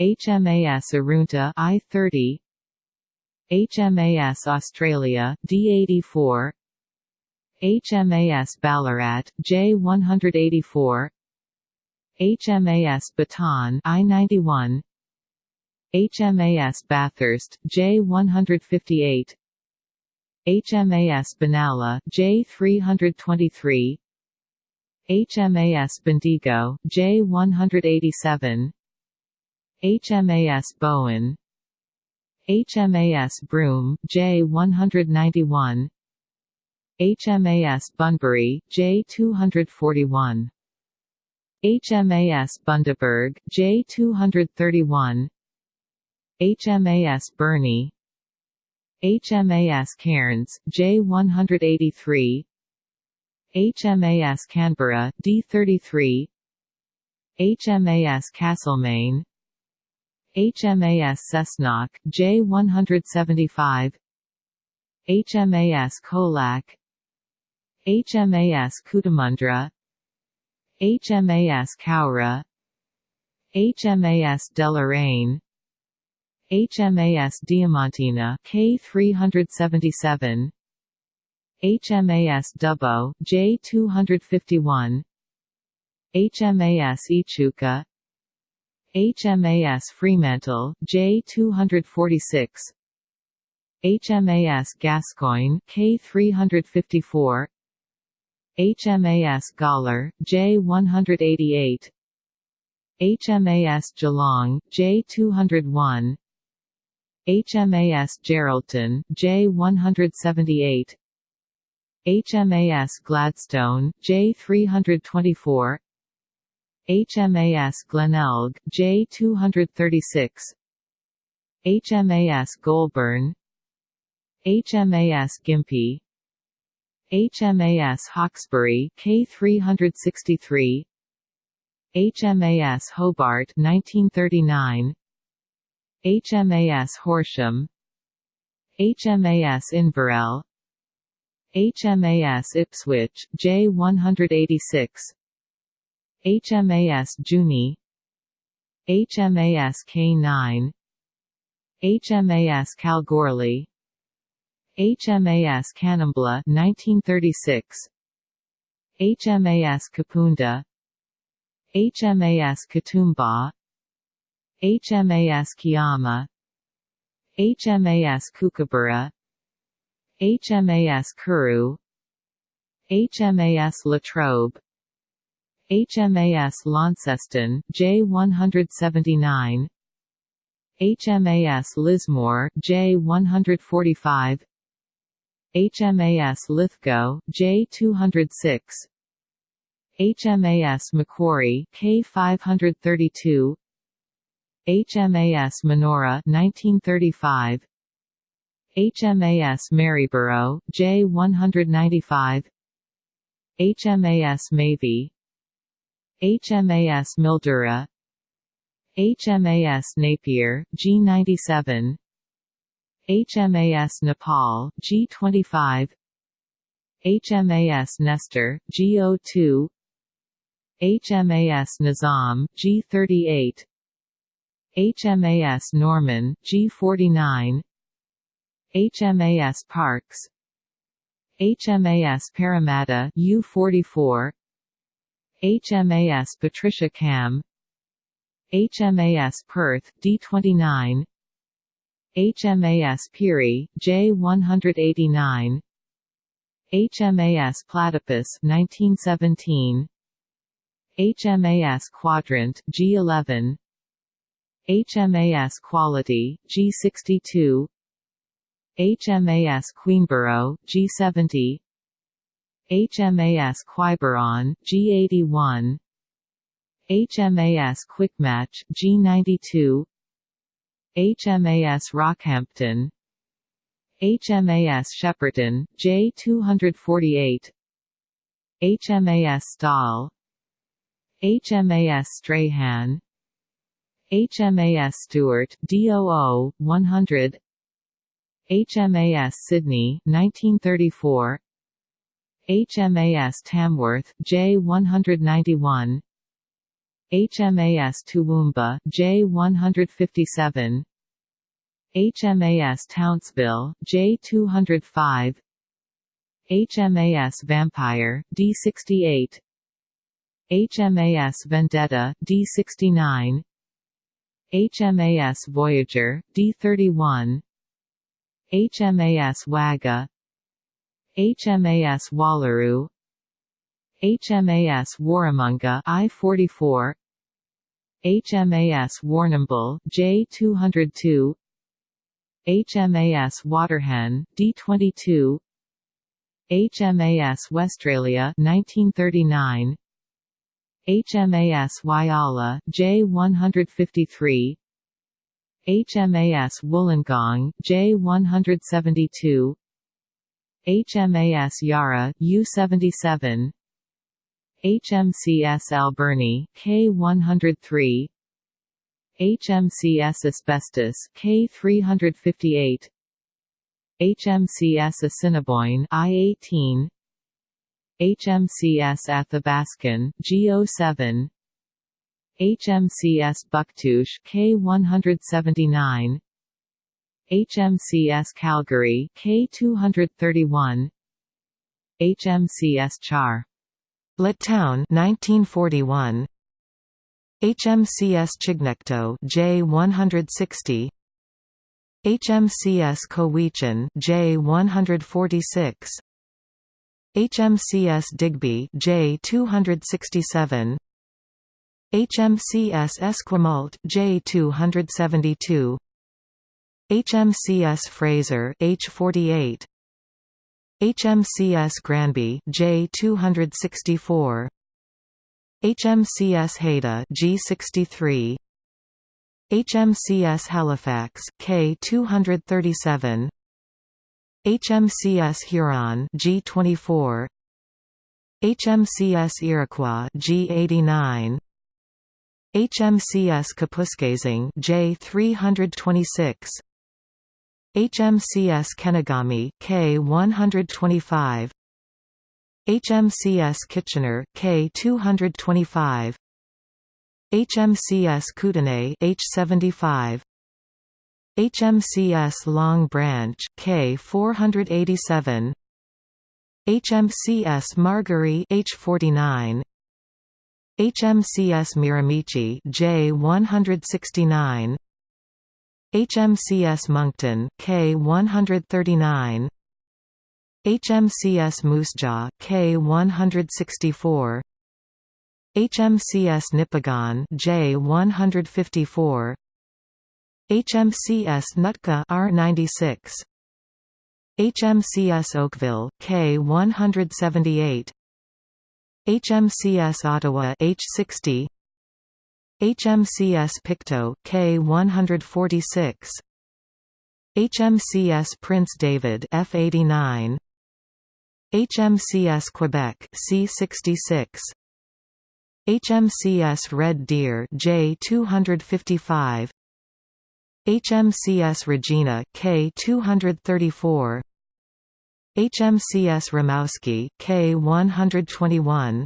HMAS Arunta I30 HMAS Australia D84 HMAS Ballarat J184 HMAS Bataan I91 HMAS Bathurst J158 HMAS Benalla J323 HMAS Bendigo J187 HMAS Bowen HMAS Broome J191 HMAS Bunbury J241 HMAS Bundaberg J231 HMAS Burnie HMAS Cairns J183 HMAS Canberra D33 HMAS Castlemaine HMAS Cessnock J175 HMAS Colac. HMAS Cootamundra HMAS Cowra HMAS Deloraine. HMAS Diamantina K377 HMAS Dubbo J251 HMAS Echuca HMAS Fremantle J246 HMAS Gascoyne, K354 HMAS Gawler J188 HMAS Geelong J201 HMAS Geraldton J178 HMAS Gladstone J324 HMAS Glenelg J236 HMAS Goulburn. HMAS Gympie. HMAS Hawkesbury K363 HMAS Hobart 1939 HMAS Horsham. HMAS Inverell. HMAS Ipswich J186 HMAS Junee HMAS K9 HMAS Kalgoorlie HMAS Kanimbla 1936 HMAS Kapunda HMAS Katoomba HMAS Kiama HMAS Kookaburra HMAS Kuru HMAS Latrobe HMAS Launceston J179 HMAS Lismore J145 HMAS Lithgow J206 HMAS Macquarie K532 HMAS Manoora 1935 HMAS Maryborough J195 HMAS Mavie HMAS Mildura. HMAS Napier G97 HMAS Nepal G25 HMAS Nestor G02 HMAS Nizam G38 HMAS Norman G49 HMAS Parkes. HMAS Parramatta U44 HMAS Patricia Cam. HMAS Perth D29 HMAS Pirie J189 HMAS Platypus 1917 HMAS Quadrant G11 HMAS Quality G62 HMAS Queenborough G70 HMAS Quiberon G81 HMAS Quickmatch G92 HMAS Rockhampton. HMAS Shepparton J248 HMAS Stahl. HMAS Strahan. HMAS Stewart DOO 100 HMAS Sydney 1934 HMAS Tamworth J191 HMAS Toowoomba J157 HMAS Townsville J205 HMAS Vampire D68 HMAS Vendetta D69 HMAS Voyager D31 HMAS Wagga HMAS Wallaroo HMAS Warramunga I-44 HMAS Warrnambool J202 HMAS Waterhen D22 HMAS Westralia 1939 HMAS Whyalla J153 HMAS Wollongong J172 HMAS Yarra U77 HMCS Alberni K103 HMCS Asbestos K358 HMCS Assiniboine I18 HMCS Athabascan G07 HMCS Buctouche K179 HMCS Calgary K231 HMCS Char. Town 1941 HMCS Chignecto J160 HMCS Cowichan J146 HMCS Digby J267 HMCS Esquimalt J272 HMCS Fraser H48 HMCS Granby J264 HMCS Haida G63 HMCS Halifax K237 HMCS Huron G24 HMCS Iroquois G89 HMCS Kapuskasing J326 HMCS Kenogami K125 HMCS Kitchener K225 HMCS Kootenay H75 HMCS Long Branch K487 HMCS Margaree H49 HMCS Miramichi J169 HMCS Moncton K139 HMCS Moosejaw K164 HMCS Nipigon J154 HMCS Nootka R96 HMCS Oakville K178 HMCS Ottawa H60 HMCS Pictou K146 HMCS Prince David F89 HMCS Quebec C66 HMCS Red Deer J255 HMCS Regina K234 HMCS Rimouski K121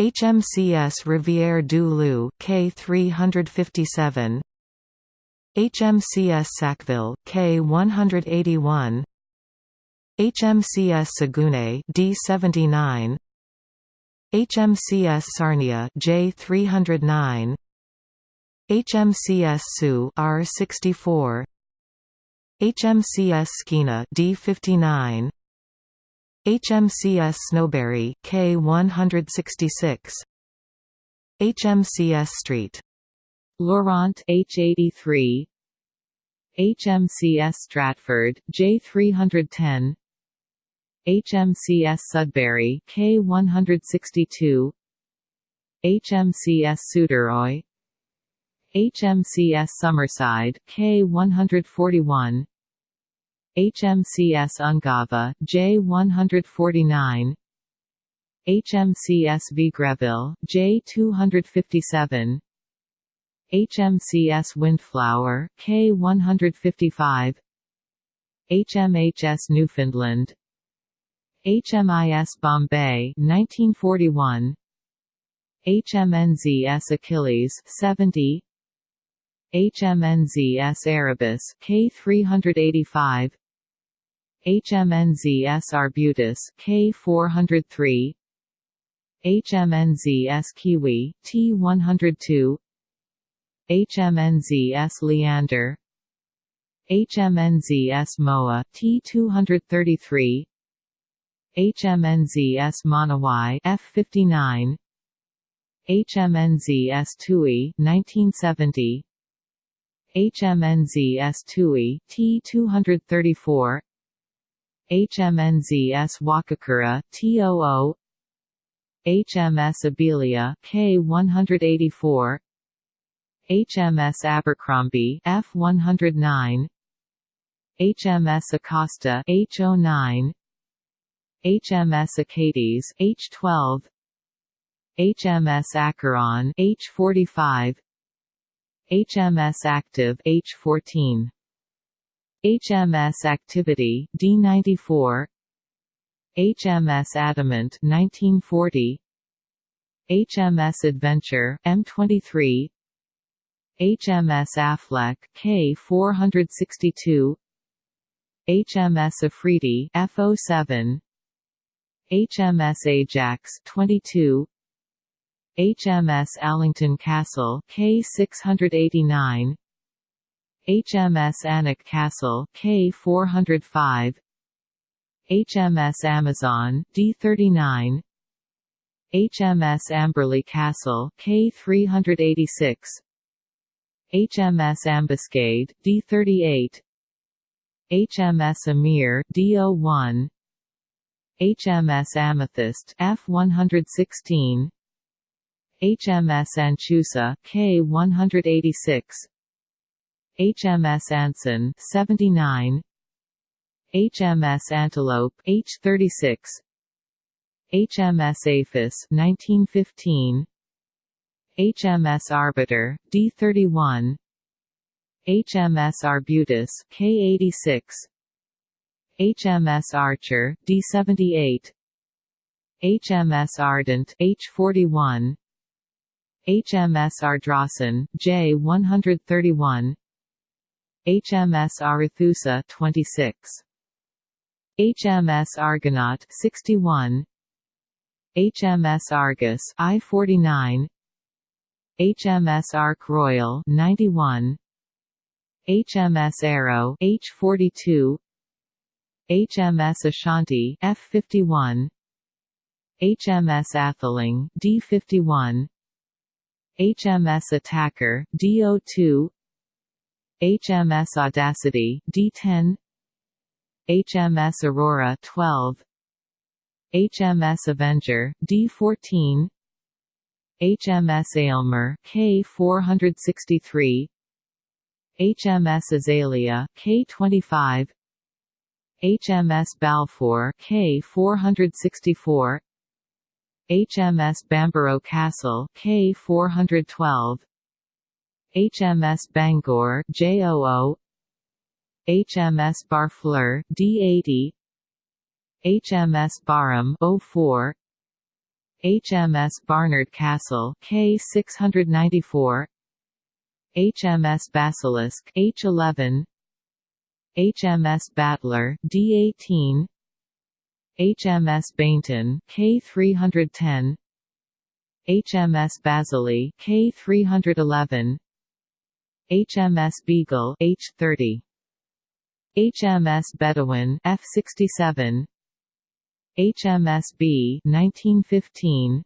HMCS Rivière du Loup K357 HMCS Sackville K181 HMCS Saguenay D79 HMCS Sarnia J309 HMCS Soo R64 HMCS Skeena D59 HMCS Snowberry K166 HMCS Street. Laurent H83 HMCS Stratford J310 HMCS Sudbury K162 HMCS Suderoy. HMCS Summerside K141 HMCS Ungava J149 HMCS Vegreville J257 HMCS Windflower K155 HMHS Newfoundland. HMIS Bombay 1941 HMNZS Achilles 70 HMNZS Erebus K385 HMNZS Arbutus K403 HMNZS Kiwi T102 HMNZS Leander. HMNZS Moa T233 HMNZS Monowai F59 HMNZS Tui 1970 HMNZS Tui T234 HMNZS Wakakura T00 HMS Abelia K184 HMS Abercrombie F109 HMS Acasta H09 HMS Achates H12 HMS Acheron H45 HMS Active H14 HMS Activity D94 HMS Adamant 1940 HMS Adventure M23 HMS Affleck K462 HMS Afridi F07 HMS Ajax 22 HMS Allington Castle K689 HMS Alnwick Castle K405 HMS Amazon D39 HMS Amberley Castle K386 HMS Ambuscade D38 HMS Ameer D01 HMS Amethyst F116 HMS Anchusa K186 HMS Anson 79 HMS Antelope H36 HMS Aphis 1915 HMS Arbiter D31 HMS Arbutus K86 HMS Archer D78 HMS Ardent H41 HMS Ardrossan J131 HMS Arethusa 26 HMS Argonaut 61 HMS Argus I-49 HMS Ark Royal 91 HMS Arrow H-42 HMS Ashanti F-51 HMS Atheling D-51 HMS Attacker D-02 HMS Audacity D-10 HMS Aurora 12 HMS Avenger D14 HMS Aylmer K463 HMS Azalea K25 HMS Balfour K464 HMS Bamborough Castle K412 HMS Bangor J00 HMS Barfleur D80 HMS Barham 04 HMS Barnard Castle K694 HMS Basilisk H11 HMS Battler D18 HMS Bayntun K310 HMS Bazely K311 HMS Beagle H30 HMS Bedouin F67 HMS B 1915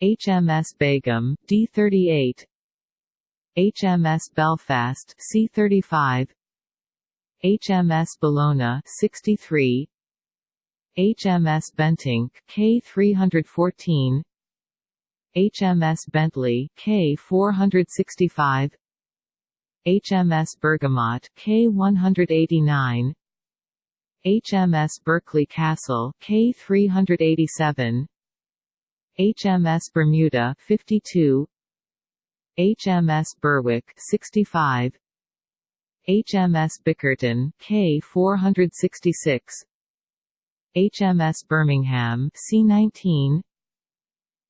HMS Begum D38 HMS Belfast C35 HMS Bellona 63 HMS Bentinck K314 HMS Bentley K465 HMS Bergamot K189 HMS Berkeley Castle K387 HMS Bermuda 52 HMS Berwick 65 HMS Bickerton K466 HMS Birmingham C19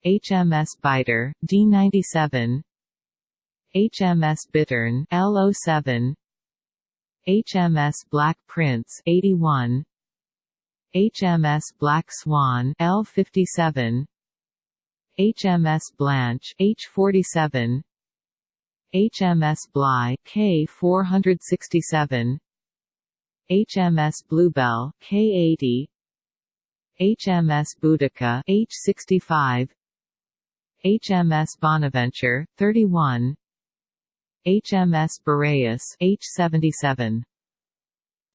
HMS Biter D97 HMS Bittern L07 HMS Black Prince 81 HMS Black Swan L57 HMS Blanche H47 HMS Bligh K467 HMS Bluebell K80 HMS Boadicea H65 HMS Bonaventure 31 HMS Boreas H77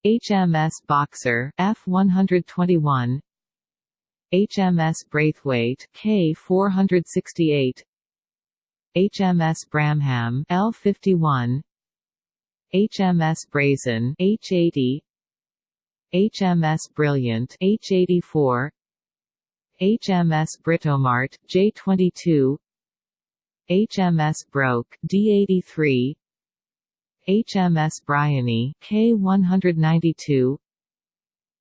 HMS Boxer F121 HMS Braithwaite K468 HMS Bramham L51 HMS Brazen H80 HMS Brilliant H84 HMS Britomart J22 HMS Broke D83 HMS Bryony K192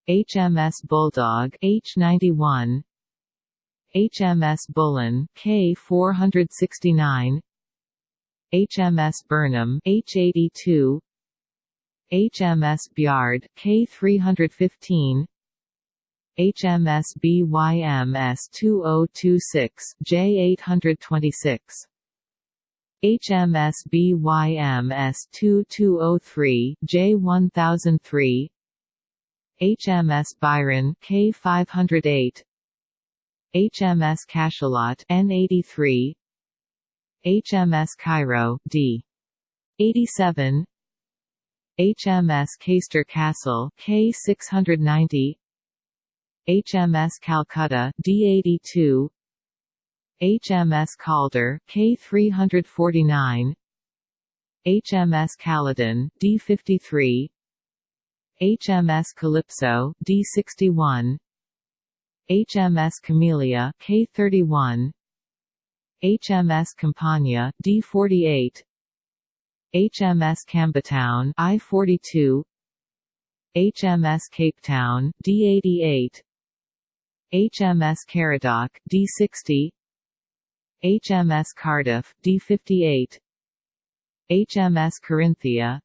HMS Bulldog H91 HMS Bullen K469 HMS Burnham H82 HMS Byard K315 HMS BYMS 2026 J826 HMS BYMS 2203 J1003 HMS Byron K508 HMS Cachalot N83 HMS Cairo D. 87 HMS Caister Castle K690 HMS Calcutta D82 HMS Calder K349 HMS Caledon D53 HMS Calypso D61 HMS Camellia K31 HMS Campania D48 HMS Campbeltown I42 HMS Cape Town D88 HMS Caradoc D60 HMS Cardiff D58 HMS Carinthia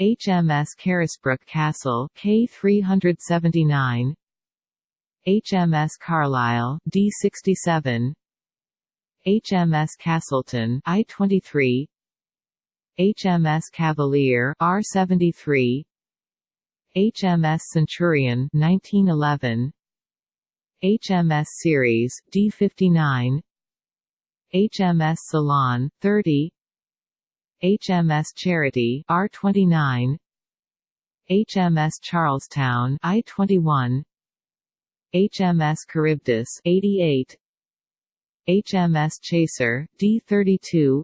HMS Carisbrooke Castle K379 HMS Carlisle D67 HMS Castleton I-23 HMS Cavalier R-73 HMS Centurion 1911 HMS Ceres D59 HMS Ceylon 30 HMS Charity R29 HMS Charlestown I21 HMS Charybdis 88 HMS Chaser D32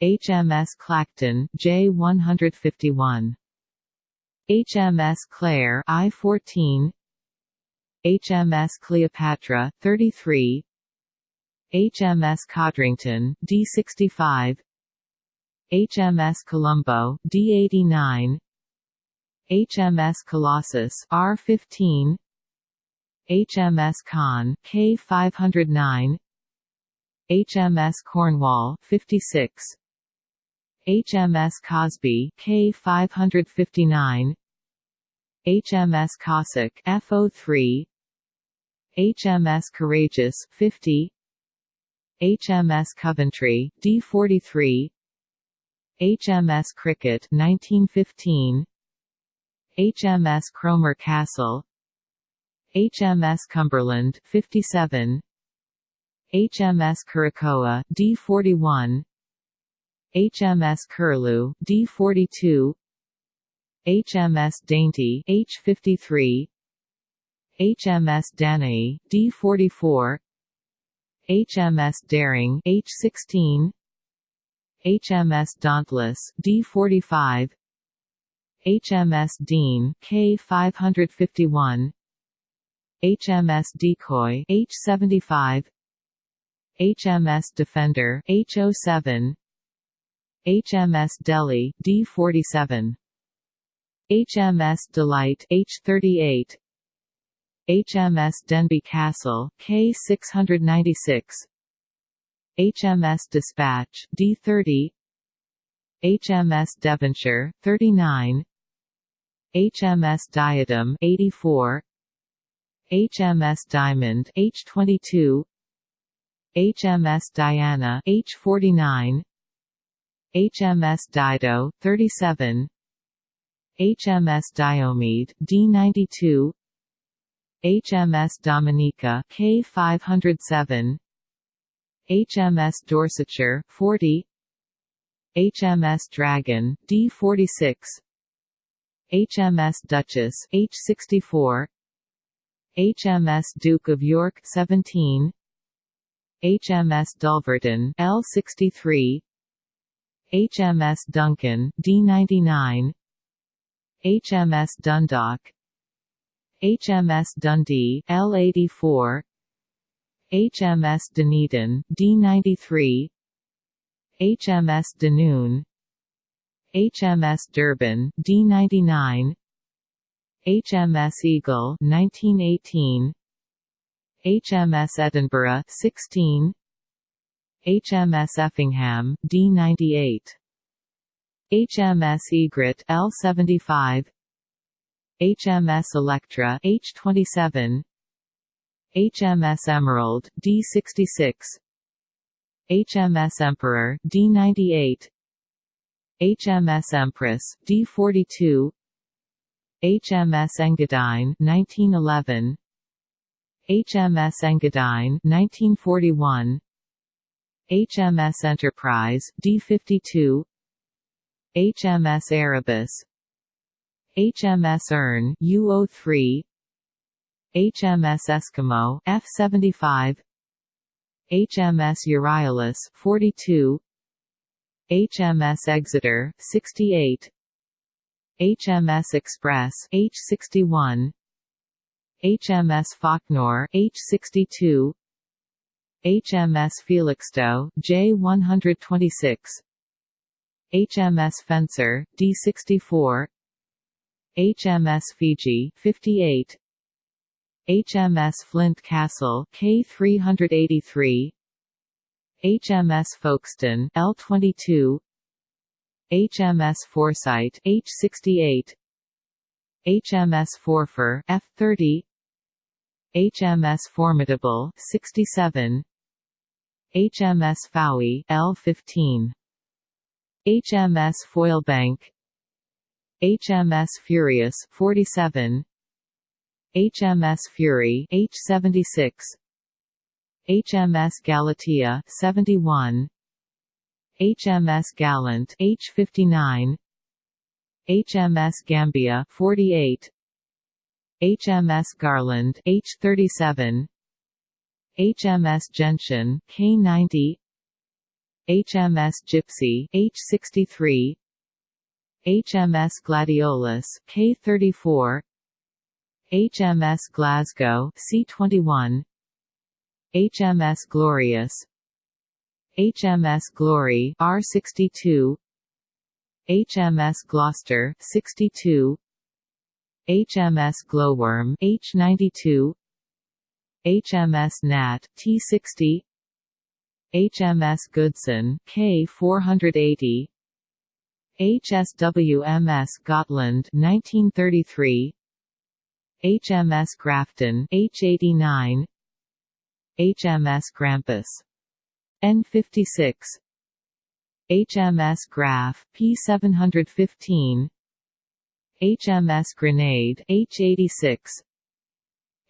HMS Clacton J151 HMS Clare I14 HMS Cleopatra 33 HMS Codrington D65 HMS Colombo D89 HMS Colossus R15 HMS Conn K509 HMS Cornwall 56 HMS Cosby K559 HMS Cossack FO3 HMS Courageous 50 HMS Coventry D43 HMS Cricket 1915 HMS Cromer Castle. HMS Cumberland 57 HMS Curacoa D41 HMS Curlew D42 HMS Dainty H53 HMS Danae D44 HMS Daring H16 HMS Dauntless D45 HMS Deane K551 HMS Decoy H75 HMS Defender H07 HMS Delhi D47 HMS Delight H38 HMS Denbigh Castle K696 HMS Despatch D30 HMS Devonshire 39 HMS Diadem 84 HMS Diamond H22 HMS Diana H49 HMS Dido 37 HMS Diomede D92 HMS Dominica K507 HMS Dorsetshire 40 HMS Dragon D46 HMS Duchess H64 HMS Duke of York 17 HMS Dulverton L63 HMS Duncan D99 HMS Dundalk HMS Dundee L84 HMS Dunedin D93 HMS Dunoon. HMS Durban D99 HMS Eagle 1918 HMS Edinburgh 16 HMS Effingham D98 HMS Egret L75 HMS Electra H27 HMS Emerald D66 HMS Emperor D98 HMS Empress D42 HMS Engadine 1911 HMS Engadine 1941 HMS Enterprise D52 HMS Erebus HMS Erne U03 HMS Eskimo F75 HMS Euryalus 42 HMS Exeter 68 HMS Express H61 HMS Faulknor H62 HMS Felixstowe J126 HMS Fencer D64 HMS Fiji 58 HMS Flint Castle K383 HMS Folkestone L22 HMS Foresight H68 HMS Forfar F30 HMS Formidable 67 HMS Fowey L15 HMS Foylebank HMS Furious 47 HMS Fury H76 HMS Galatea 71 HMS Gallant H59 HMS Gambia 48 HMS Garland H37 HMS Gentian K90 HMS Gipsy H63 HMS Gladiolus K34 HMS Glasgow C21 HMS Glorious. HMS Glory R62 HMS Gloucester 62 HMS Glowworm H92 HMS Gnat T60 HMS Goodson K480 HSWMS Gotland 1933 HMS Grafton H89 HMS Grampus. N56 HMS Graph P715 HMS Grenade H86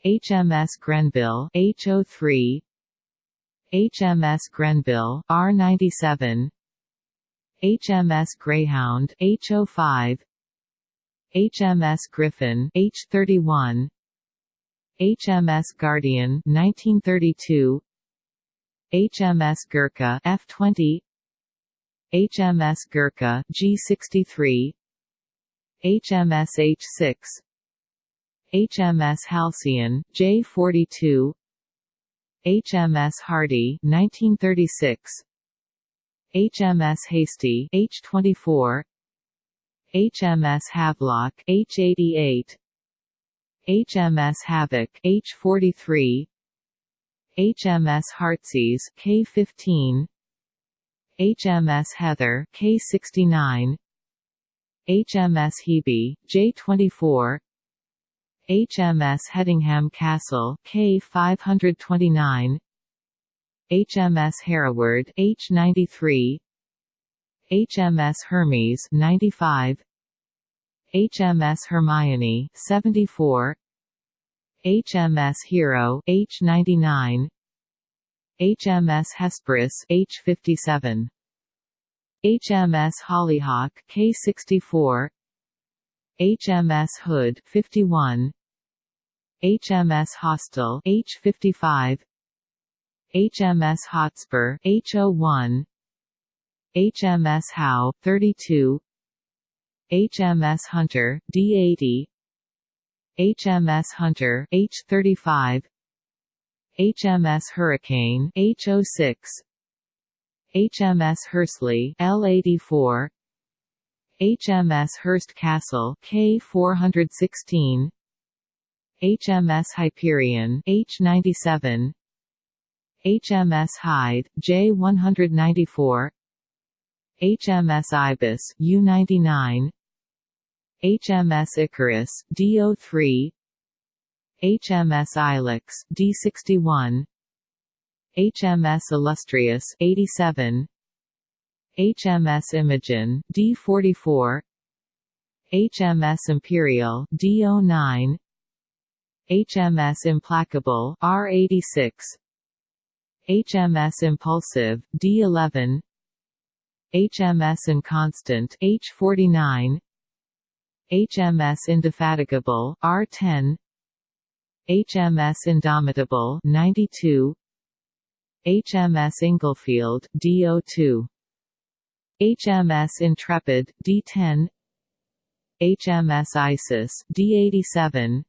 HMS Grenville H03 HMS Grenville R97 HMS Greyhound H05 HMS Griffin H31 HMS Guardian 1932 HMS Gurkha F20 HMS Gurkha G63 HMS H6 HMS Halcyon J42 HMS Hardy 1936 HMS Hasty H24 HMS Havelock H88 HMS Havoc H43 HMS Heartsease K15 HMS Heather K69 HMS Hebe J24 HMS Hedingham Castle K529 HMS Hereward H93 HMS Hermes 95 HMS Hermione 74 HMS Hero H99 HMS Hesperus H57 HMS Hollyhock K64 HMS Hood 51 HMS Hostile H55 HMS Hotspur H01 HMS Howe 32 HMS Hunter D80 HMS Hunter H35 HMS Hurricane H06 HMS Hursley L84 HMS Hurst Castle K416 HMS Hyperion H97 HMS Hyde J194 HMS Ibis U99 HMS Icarus D03 HMS Ilex D61 HMS Illustrious 87 HMS Imogen D44 HMS Imperial D09 HMS Implacable R86 HMS Impulsive D11 HMS Inconstant H49 HMS Indefatigable R10 HMS Indomitable 92 HMS Inglefield D02 HMS Intrepid D10 HMS Isis D87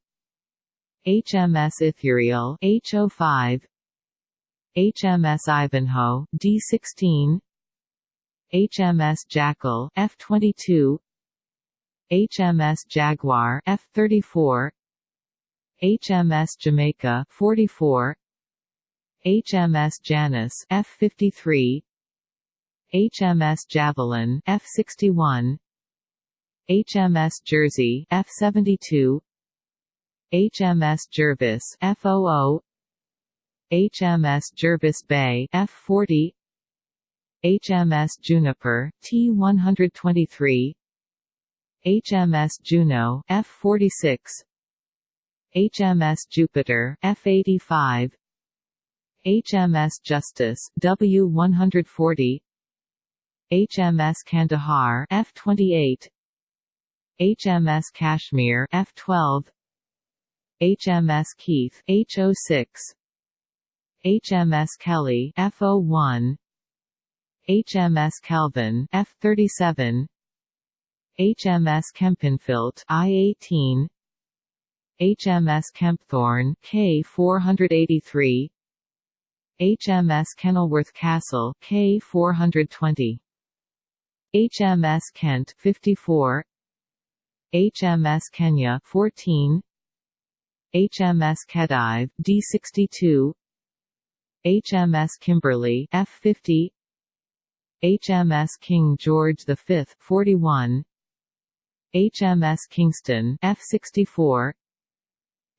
HMS Ithuriel H05 HMS Ivanhoe D16 HMS Jackal F22 HMS Jaguar F34 HMS Jamaica 44 HMS Janus F53 HMS Javelin F61 HMS Jersey F72 HMS Jervis F00 HMS Jervis Bay F40 HMS Juniper T123 HMS Juno F46 HMS Jupiter F85 HMS Justice W140 HMS Kandahar F28 HMS Kashmir F12 HMS Keith H06 HMS Kelly F01 HMS Kelvin F37 HMS Kempenfelt I-18 HMS Kempthorne K483 HMS Kenilworth Castle K420 HMS Kent 54 HMS Kenya 14 HMS Khedive D62 HMS Kimberley F50 HMS King George V 41 HMS Kingston F64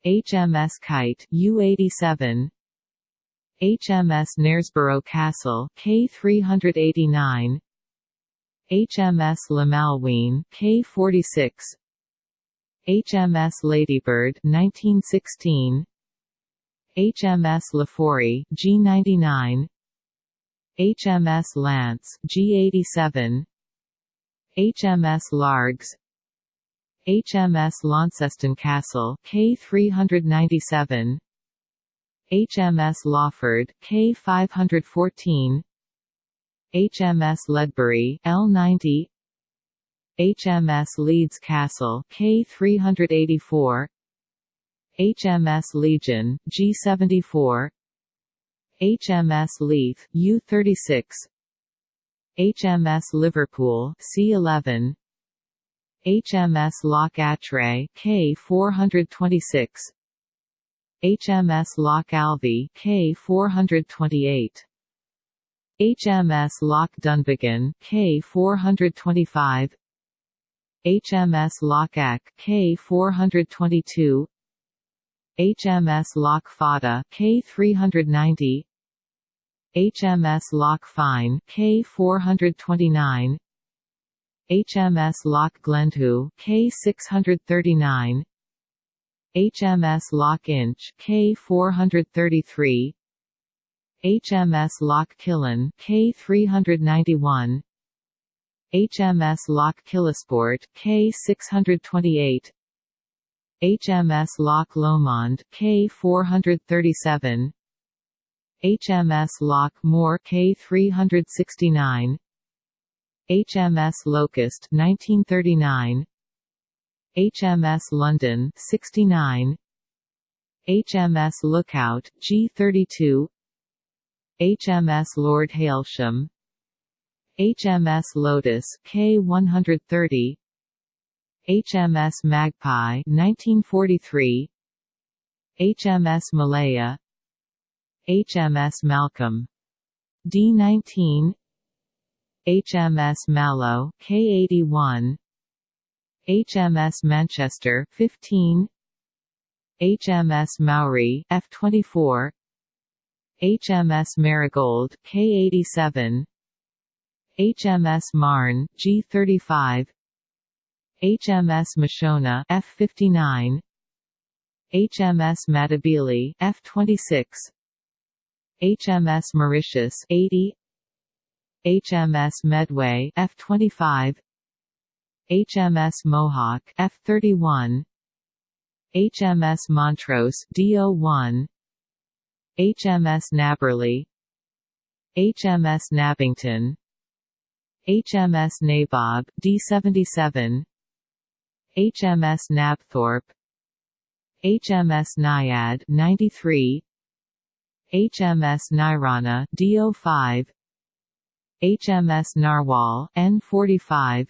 HMS Kite U87 HMS Knaresborough Castle K389 HMS La Malouine K46 HMS Ladybird 1916 HMS Laforey G99 HMS Lance G87 HMS Largs. HMS Launceston Castle K397 HMS Lawford K514 HMS Ledbury L90 HMS Leeds Castle K384 HMS Legion G74 HMS Leith U36 HMS Liverpool C11 HMS Loch Achray K426 HMS Loch Alvie K428 HMS Loch Dunvegan K425 HMS Loch Eck K422 HMS Loch Fada K390 HMS Loch Fyne K429 HMS Loch Glendhu K639 HMS Loch Insh K433 HMS Loch Killin K391 HMS Loch Killisport K628 HMS Loch Lomond K437 HMS Loch More K369 HMS Locust 1939 HMS London 69 HMS Lookout G32 HMS Lord Hailsham. HMS Lotus K130 HMS Magpie 1943 HMS Malaya. HMS Malcolm. D19 HMS Mallow K81 HMS Manchester 15 HMS Maori F24 HMS Marigold K87 HMS Marne G35 HMS Mashona F59 HMS Matabele F26 HMS Mauritius 80 HMS Medway F25 HMS Mohawk F31 HMS Montrose DO1 HMS Nabberley HMS Nabbington. HMS Nabob D77 HMS Nabthorpe HMS Naiad 93 HMS Nairana DO5 HMS Narwhal N45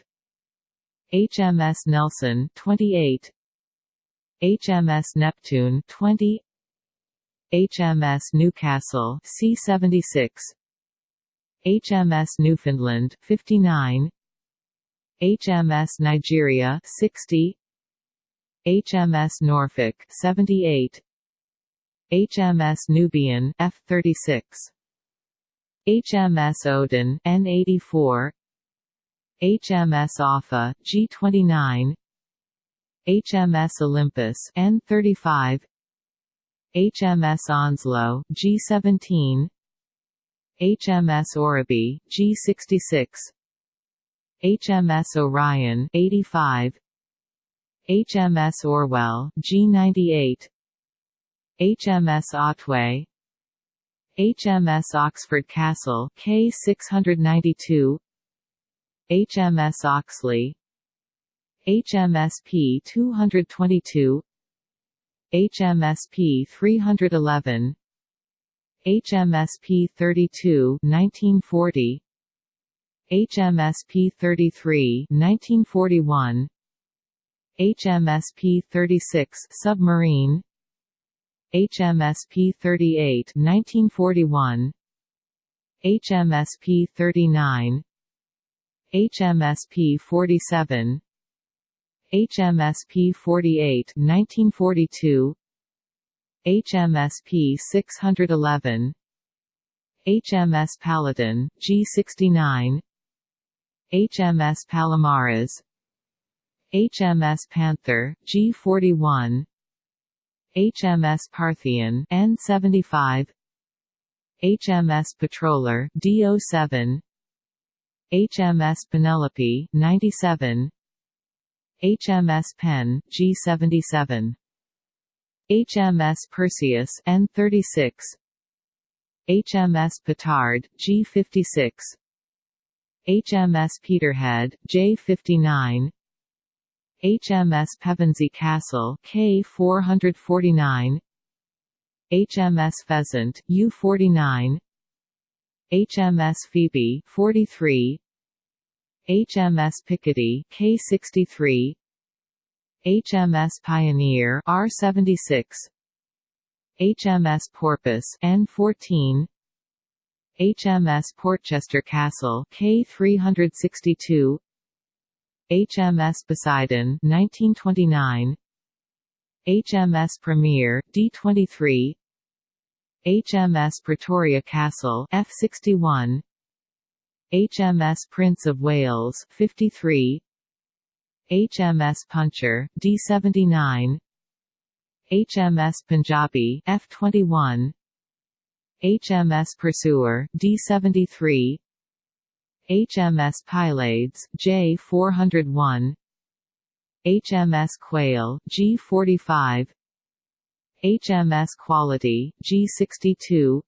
HMS Nelson 28 HMS Neptune 20 HMS Newcastle C76 HMS Newfoundland 59 HMS Nigeria 60 HMS Norfolk 78 HMS Nubian F36 HMS Odin N84 HMS Offa G29 HMS Olympus N35 HMS Onslow G17 HMS Oribi G66 HMS Orion 85 HMS Orwell G98 HMS Otway. HMS Oxford Castle K692 HMS Oxley. HMS P222 HMS P311 HMS P32 1940 HMS P33 1941 HMS P36 submarine. HMS P38 1941 HMS P39 HMS P47 HMS P48 1942 HMS P611 HMS Paladin G69 HMS Palomares HMS Panther G41 HMS Parthian N75 HMS Patroller D07 HMS Penelope 97 HMS Penn G77 HMS Perseus N36 HMS Petard G56 HMS Peterhead J59 HMS Pevensey Castle K449 HMS Pheasant U49 HMS Phoebe 43 HMS Picardy K63 HMS Pioneer R76 HMS Porpoise N14 HMS Portchester Castle K362 HMS Poseidon 1929 HMS Premier D23 HMS Pretoria Castle F61 HMS Prince of Wales 53 HMS Puncher D79 HMS Punjabi F21 HMS Pursuer D73 HMS Pylades J401 HMS Quail G45 HMS Quality G62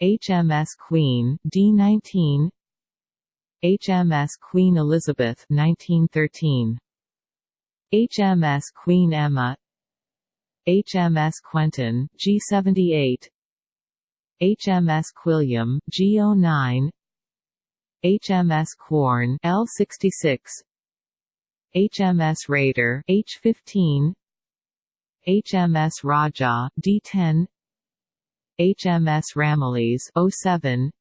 HMS Queen D19 HMS Queen Elizabeth 1913 HMS Queen Emma. HMS Quentin G78 HMS Quilliam G09 HMS Quorn L66 HMS Raider H15 HMS Raja D10 HMS Ramillies 07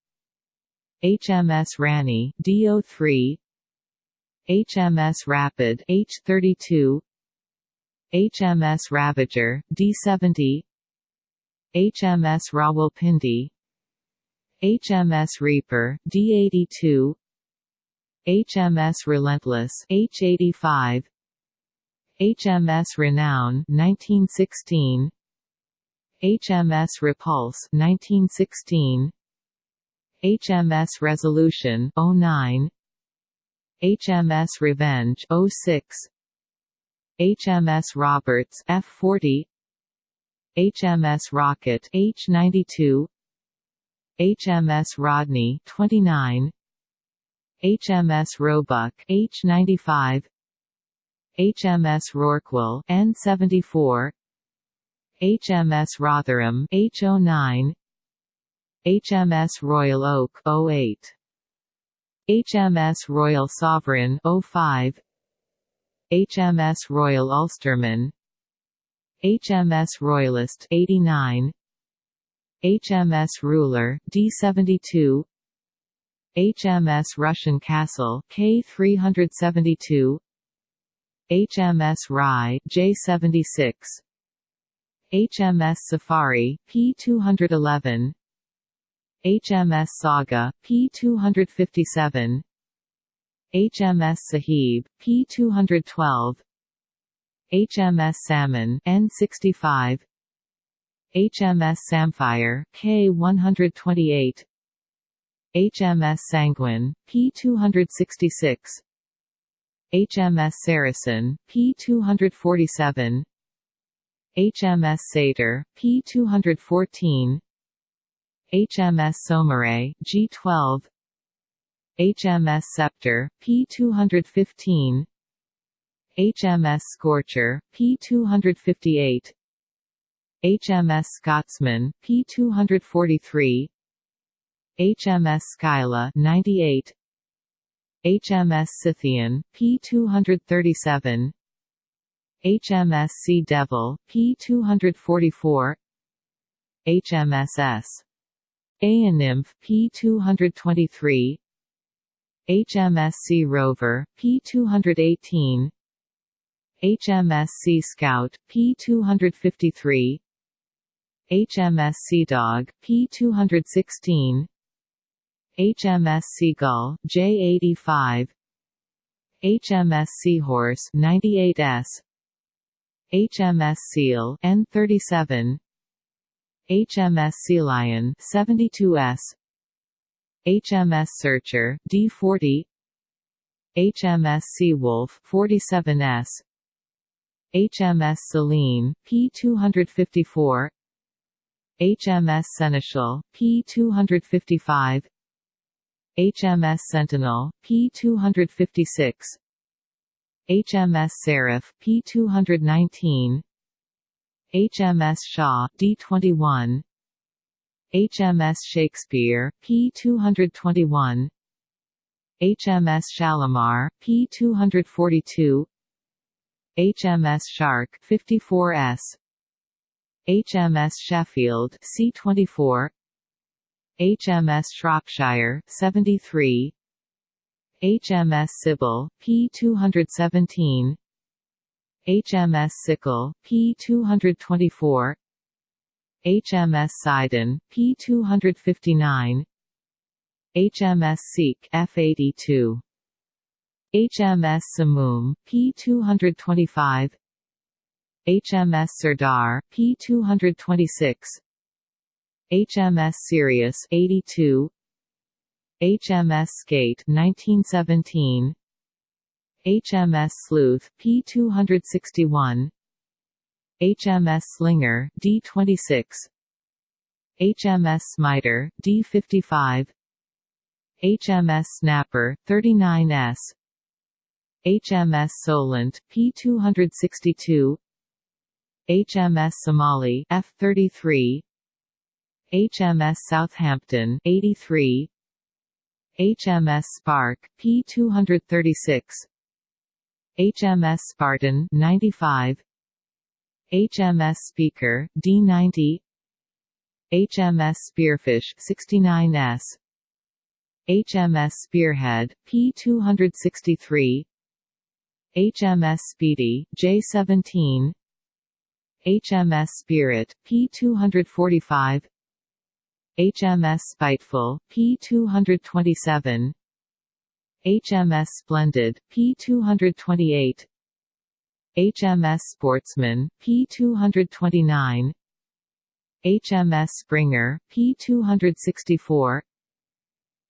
HMS Rani D03 HMS Rapid H32 HMS Ravager D70 HMS Rawalpindi HMS Reaper D82 HMS Relentless H85 HMS Renown 1916 HMS Repulse 1916 HMS Resolution 09 HMS Revenge 06 HMS Roberts F40 HMS Rocket H92 HMS Rodney 29 HMS Roebuck H95 HMS Rorqual N74 HMS Rotherham H09 HMS Royal Oak 08 HMS Royal Sovereign 05 HMS Royal Ulsterman HMS Royalist 89 HMS Ruler D72 HMS Rushen Castle K372 HMS Rye J76 HMS Safari P211 HMS Saga P257 HMS Sahib P212 HMS Salmon N65 HMS Samphire K128 HMS Sanguine P266 HMS Saracen P247 HMS Satyr P214 HMS Saumarez G12 HMS Sceptre P215 HMS Scorcher P258 HMS Scotsman P243 HMS Scylla 98 HMS Scythian P237 HMS Sea Devil P244 HMS HMSS Nymph P223 HMS Sea Rover P218 HMS Sea Scout P253 HMS Sea Dog P216 HMS Seagull J85 HMS Seahorse 98S HMS Seal N37 HMS Sea Lion 72S HMS Searcher D40 HMS Seawolf 47S HMS Selene P254 HMS Seneschal P255 HMS Sentinel P256 HMS Seraph, P219 HMS Shaw D21 HMS Shakespeare P221 HMS Shalimar P242 HMS Shark 54S HMS Sheffield C24 HMS Shropshire 73 HMS Sibyl P217 HMS Sickle P224 HMS Sidon P259 HMS Sikh F82 HMS Simoom P225 HMS Sirdar P226 HMS Sirius 82 HMS Skate 1917 HMS Sleuth P261 HMS Slinger D26 HMS Smiter D55 HMS Snapper 39S HMS Solent P262 HMS Somali F33 HMS Southampton 83 HMS Spark P236 HMS Spartan 95 HMS Speaker D90 HMS Spearfish 69S HMS Spearhead P263 HMS Speedy J17 HMS Spirit P245 HMS Spiteful P227 HMS Splendid P228 HMS Sportsman P229 HMS Springer P264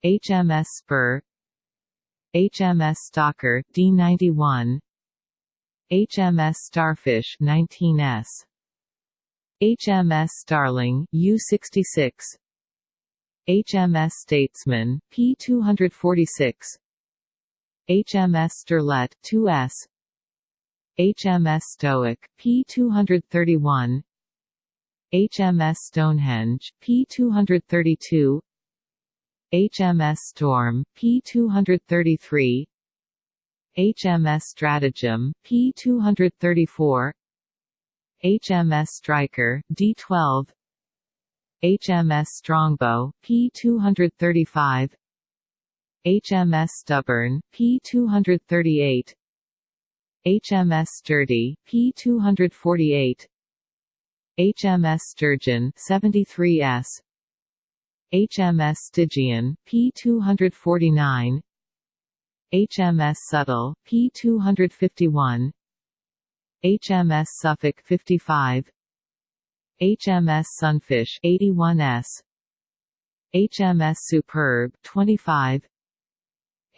HMS Spur HMS Stalker D91 HMS Starfish 19S HMS Starling U66 HMS Statesman P246 HMS Sterlet 2S HMS Stoic P231 HMS Stonehenge P232 HMS Storm P233 HMS Stratagem P234 HMS Striker D12 HMS Strongbow P235 HMS Stubborn, P238 HMS Sturdy, P248 HMS Sturgeon 73S HMS Stygian, P249 HMS Subtle, P251 HMS Suffolk 55 HMS Sunfish 81S HMS Superb 25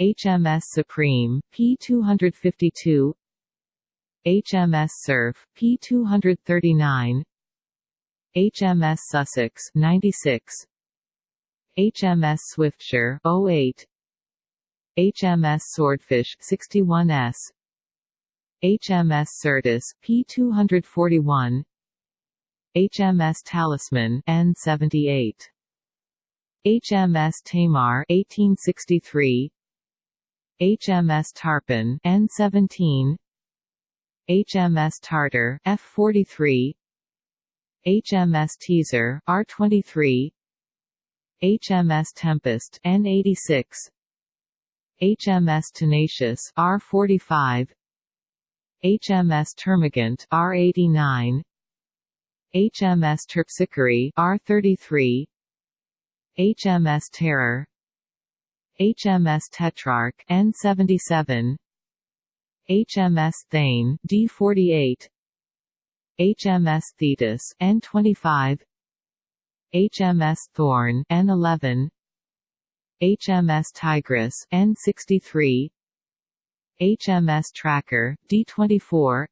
HMS Supreme P252 HMS Surf P239 HMS Sussex 96 HMS Swiftsure 08 HMS Swordfish 61S HMS Syrtis P241 HMS Talisman N78 HMS Tamar 1863 HMS Tarpon N17 HMS Tartar F43 HMS Teaser R23 HMS Tempest N86 HMS Tenacious R45 HMS Termagant R89 HMS Terpsichore R33 HMS Terror. HMS Tetrarch N77 HMS Thane D48 HMS Thetis N25 HMS Thorn N11 HMS Tigris N63 HMS Tracker D24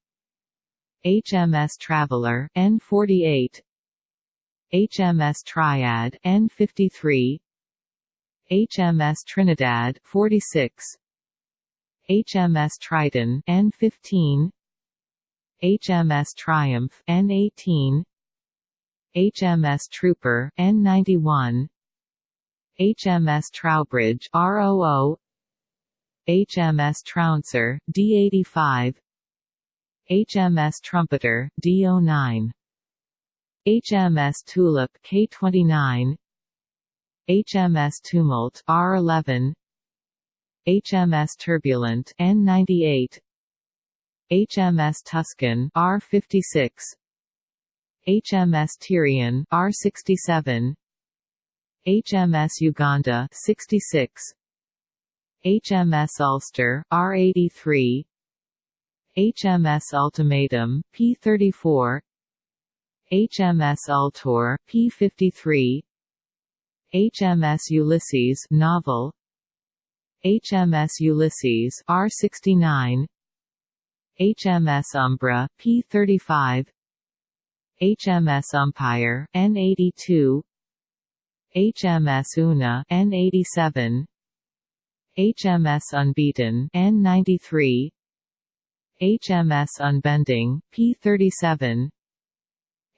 HMS Traveler N48 HMS Triad N53 HMS Trinidad 46 HMS Triton N15 HMS Triumph N18 HMS Trooper N91 HMS Troubridge ROO HMS Trouncer D85 HMS Trumpeter D09 HMS Tulip K29 HMS Tumult R11 HMS Turbulent N98 HMS Tuscan R56 HMS Tyrian R67 HMS Uganda 66 HMS Ulster R83 HMS Ultimatum P34 HMS Ultor P53 HMS Ulysses novel. HMS Ulysses R69 HMS Umbra P35 HMS Umpire N82 HMS Una N87 HMS Unbeaten N93 HMS Unbending P37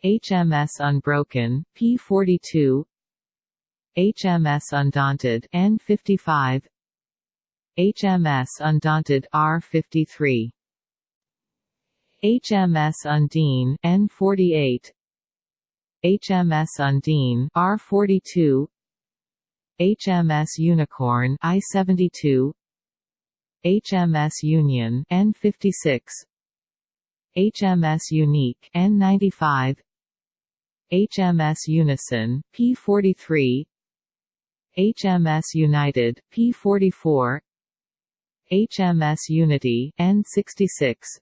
HMS Unbroken P42 HMS Undaunted N55 HMS Undaunted R53 HMS Undine N48 HMS Undine R42 HMS Unicorn I72 HMS Union N56 HMS Unique N95 HMS Unison P43 HMS United P44 HMS Unity N66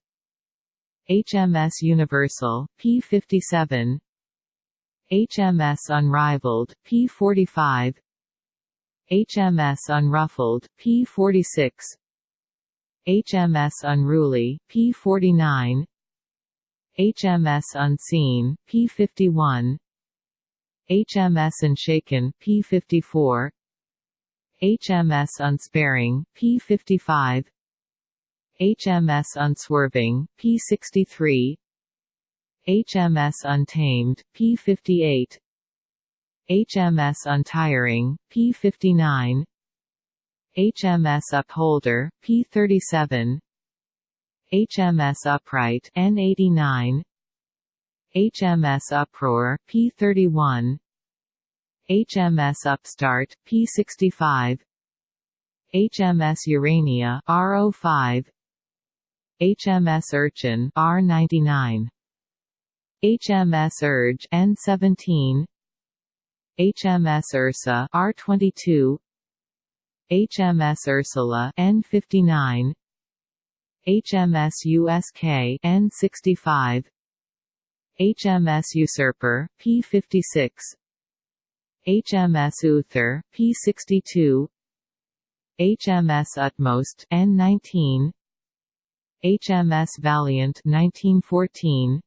HMS Universal P57 HMS Unrivaled P45 HMS Unruffled P46 HMS Unruly P49 HMS Unseen P51 HMS Unshaken P54 HMS Unsparing P55 HMS Unswerving P63 HMS Untamed P58 HMS Untiring P59 HMS Upholder P37 HMS Upright N89 HMS Uproar P31 HMS Upstart P65 HMS Urania R05 HMS Urchin R99 HMS Urge N17 HMS Ursa R22 HMS Ursula N59 HMS USK N65 HMS Usurper P56 HMS Uther P62 HMS Utmost N19 HMS Valiant 1914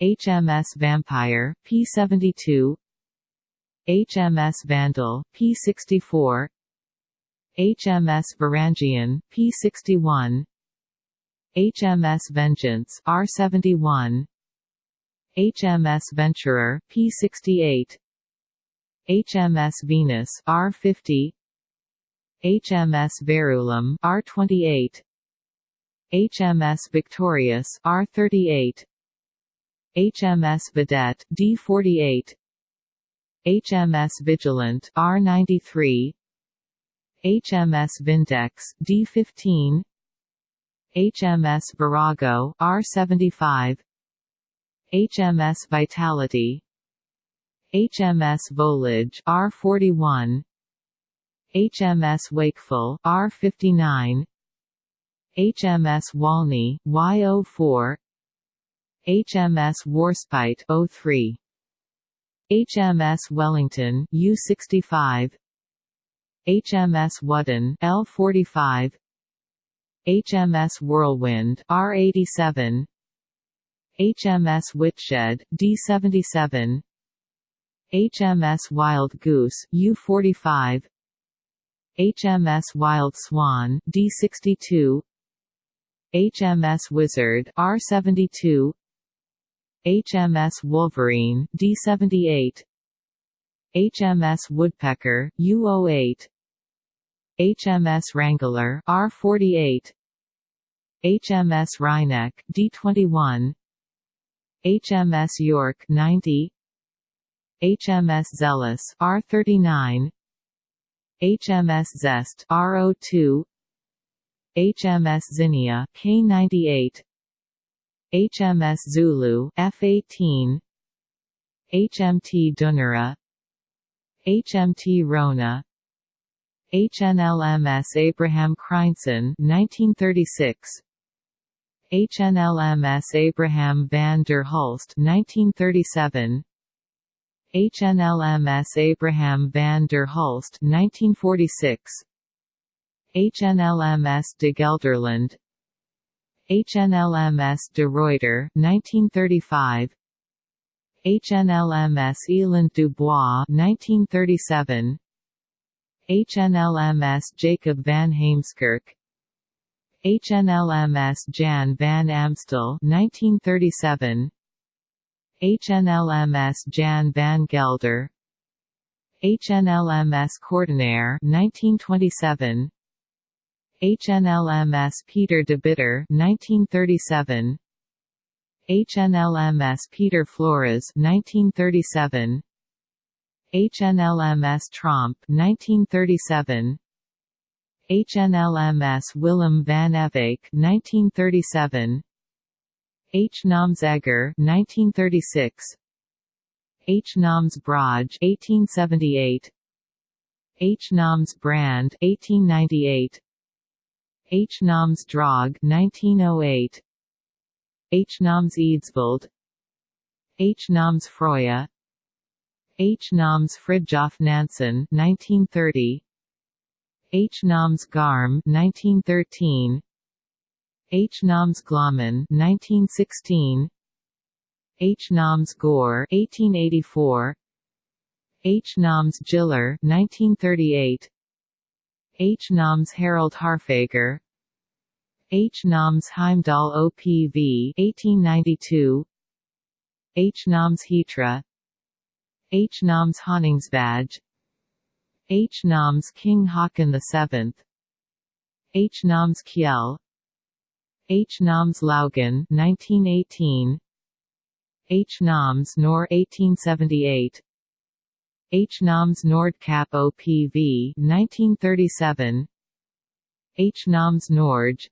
HMS Vampire P72 HMS Vandal P64 HMS Varangian P61 HMS Vengeance R71 HMS Venturer P68 HMS Venus R50 HMS Verulam R28 HMS Victorious R38 HMS Vedette D48 HMS Vigilant R93 HMS Vindex D15 HMS Virago R75 HMS Vitality. HMS Volage R41 HMS Wakeful R59 HMS Walney Y04 HMS Warspite 03 HMS Wellington U65 HMS Whaddon L45 HMS Whirlwind R87 HMS Whitshed D77 HMS Wild Goose U45 HMS Wild Swan D62 HMS Wizard R72 HMS Wolverine D78 HMS Woodpecker U08 HMS Wrangler R48 HMS Wryneck D21 HMS York 90 HMS Zealous R39 HMS Zest R02 HMS Zinnia K98 HMS Zulu F18 HMT Dunera HMT Rona. HNLMS Abraham Crijnssen 1936 HNLMS Abraham van der Hulst 1937 HNLMS Abraham van der Hulst 1946 HNLMS de Gelderland. HNLMS de Ruyter 1935 HNLMS Eland Dubois 1937 HNLMS Jacob van Heemskerk. HNLMS Jan van Amstel 1937 HNLMS Jan van Gelder. HNLMS Kortenaer 1927 HNLMS Pieter de Bitter 1937 HNLMS Peter Flores 1937 HNLMS Tromp 1937 HNLMS Willem van Ewijck 1937 H. Noms Egger 1936 H. Noms Braj 1878 H. Noms Brand 1898 H. Noms Draug 1908 H. Noms Eidsvold H. Noms Froya H. Noms Fridtjof Nansen 1930 H. Noms Garm 1913 H. Noms Glommen 1916 H. Noms Gore 1884 H. Noms Gyller 1938 H. Noms Harald Haarfagre H. Noms Heimdall OPV 1892 H. Noms Hitra H. Noms Honningsvag H. Noms King Haakon VII H. Noms Kjell H. Noms Laugen 1918 H. Noms Nor 1878 H. Noms Nordkap OPV 1937 H. Noms Norge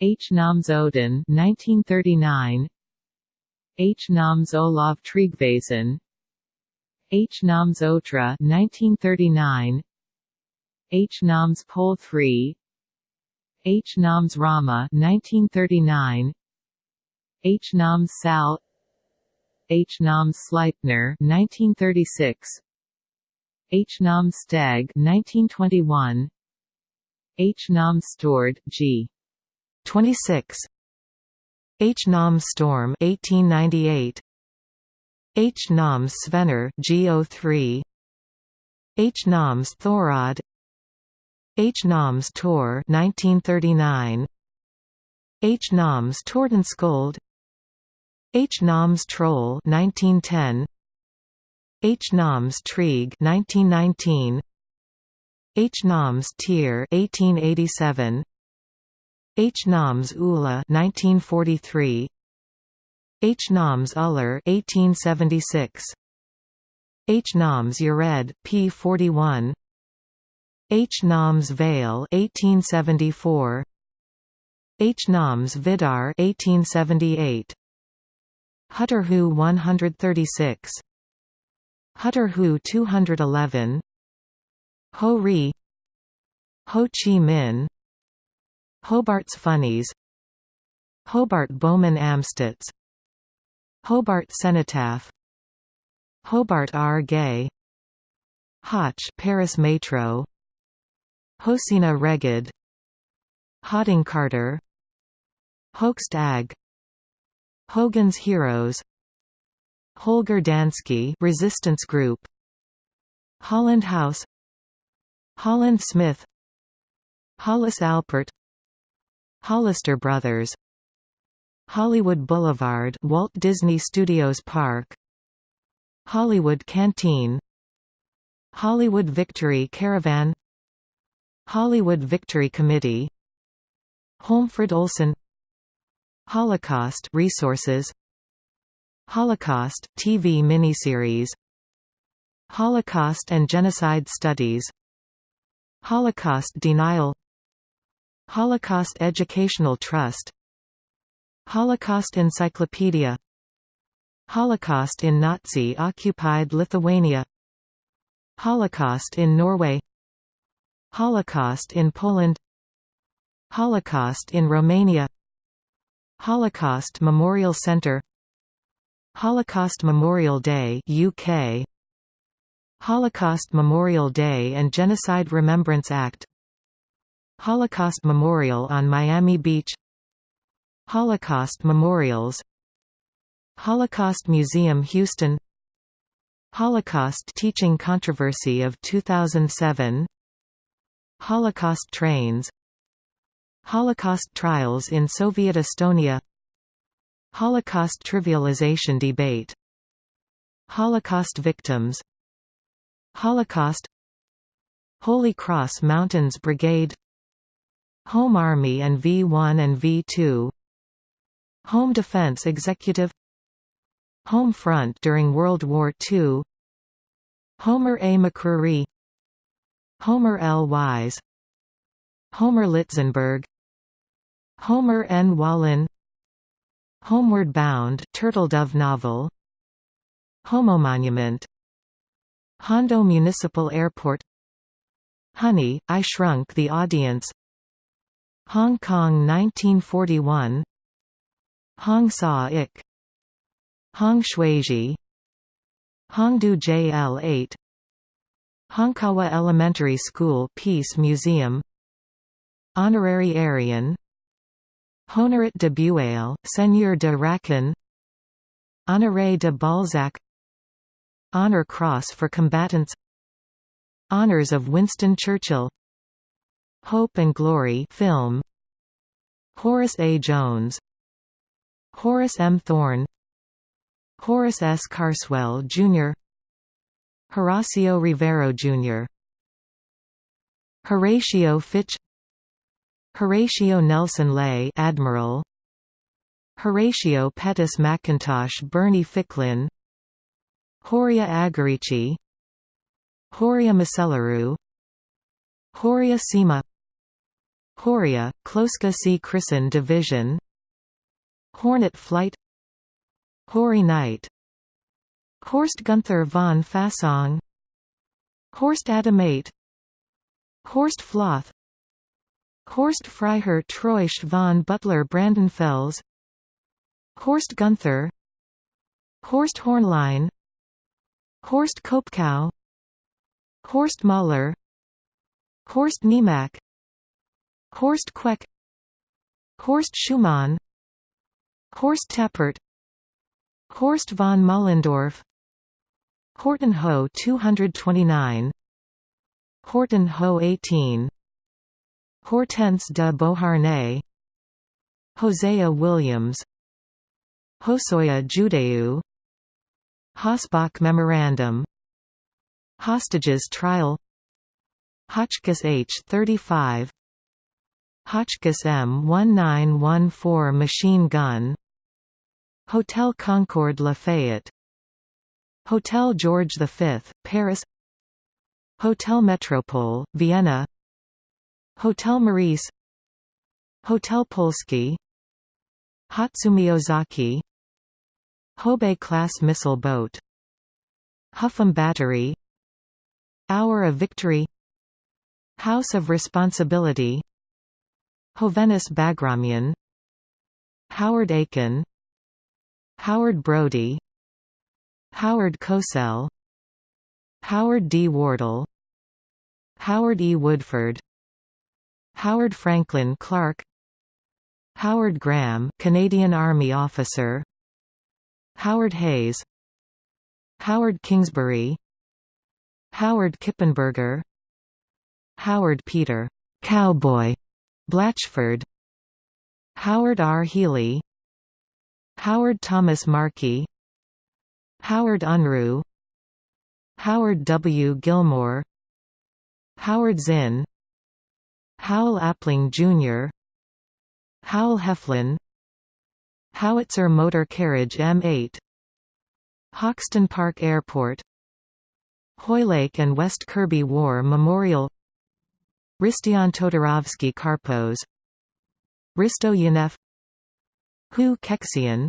H. Noms Odin 1939 H. Noms Olav Tryggvason H. Noms Otra 1939 H. Noms Pole 3 H. Noms Rauma 1939 H. Noms Sal H. Noms Sleipner 1936 H. Noms Steg 1921 H. Noms Stord G. 26 H. Noms Storm 1898 H. Noms Svenner G03 H. Noms Thorod H. Noms Tor 1939 H. Noms Tordenskjold H. Noms Troll 1910 H. Noms Trygg 1919 H. Noms Tyr 1887 H. Noms Ula 1943 H. Noms Uller 1876 H. Noms Yared P 41 H. Noms Vale 1874 H. Noms Vidar 1878 Hutterhu 136 Hutterhu 211 Ho Ri. Ho Chi Minh. Hobart's Funnies. Hobart Baumann Amstutz. Hobart Cenotaph. Hobart R. Gay. Hoche Paris Metro. Hosina Reged Hodding Carter. Hoesch Ag Hogan's Heroes Holger Danske Resistance Group Holland House Holland Smith Hollis Alpert Hollister Brothers Hollywood Boulevard Walt Disney Studios Park Hollywood Canteen Hollywood Victory Caravan Hollywood Victory Committee Holmfrid Olson Holocaust resources Holocaust TV miniseries Holocaust and Genocide Studies Holocaust Denial Holocaust Educational Trust Holocaust Encyclopedia Holocaust in Nazi-occupied Lithuania Holocaust in Norway Holocaust in Poland Holocaust in Romania Holocaust Memorial Centre Holocaust Memorial Day UK Holocaust Memorial Day and Genocide Remembrance Act Holocaust Memorial on Miami Beach Holocaust Memorials Holocaust Museum Houston Holocaust Teaching Controversy of 2007 Holocaust trains Holocaust trials in Soviet Estonia Holocaust trivialization debate Holocaust victims Holocaust Holy Cross Mountains Brigade Home Army and V-1 and V-2 Home Defense Executive Home Front during World War II Homer A. McCrory Homer L. Wise Homer Litzenberg Homer N. Wallin Homeward Bound Turtledove novel Homo-monument Hondo Municipal Airport Honey, I Shrunk the Audience Hong Kong 1941 Hong Sa-ik Hong Shuiji Hongdu JL8 Honkawa Elementary School Peace Museum Honorary Aryan Honorat de Bueil, Seigneur de Racan Honoré de Balzac Honor Cross for Combatants Honors of Winston Churchill Hope and Glory film Horace A. Jones Horace M. Thorne Horace S. Carswell, Jr. Horacio Rivero, Jr. Horatio Fitch Horatio Nelson Lay Admiral. Horatio Pettus McIntosh Berney Ficklin. Horia Agarici. Horia Macellaru Horia Sima. Horia, Kloska C. Christen Division. Hornet Flight. Hoary Knight. Horst Gunther von Fassung. Horst Adameit. Horst Floth Horst Freiherr Treusch von Buttlar Brandenfels Horst Gunther Horst Hornlein Horst Kopkow Horst Mahler Horst Niemack Horst Queck Horst Schumann Horst Tappert Horst von Mollendorf Horten Ho 229 Horten Ho 18 Hortense de Beauharnais Hosea Williams Hosoya Judeu Hossbach Memorandum Hostages Trial Hotchkiss H-35 Hotchkiss M1914 machine gun Hotel Concorde Lafayette Hotel George V, Paris Hotel Metropole, Vienna Hotel Meurice Hotel Polski Hatsumiozaki Houbei-class missile boat Hougham Battery Hour of Victory House of Responsibility Hovhannes Bagramian Howard Aiken Howard Brody Howard Cosell Howard D. Wardle Howard E. Woodford Howard Franklin Clark Howard Graham Canadian Army officer Howard Hayes Howard Kingsbury Howard Kippenberger Howard Peter Cowboy Blatchford Howard R. Healy Howard Thomas Markey Howard Unruh Howard W. Gilmore Howard Zinn Howell Appling Jr. Howell Heflin. Howitzer Motor Carriage M8 Hoxton Park Airport. Hoylake and West Kirby War Memorial. Ristian Todorovsky Karpos Risto Yanef Hu Kexian.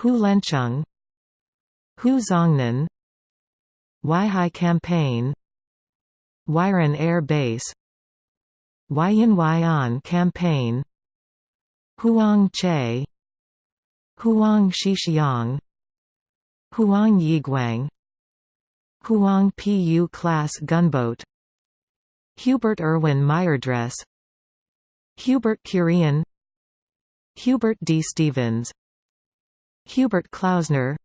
Hu Lenchung Hu Zongnan. Huaihai Campaign. Wyran Air Base Huayan Campaign Huang Che Huang Shixiang Huang Yiguang Huang Pu class gunboat Hubert Irwin Meyerdress Hubert Curien Hubert D. Stevens Hubert Klausner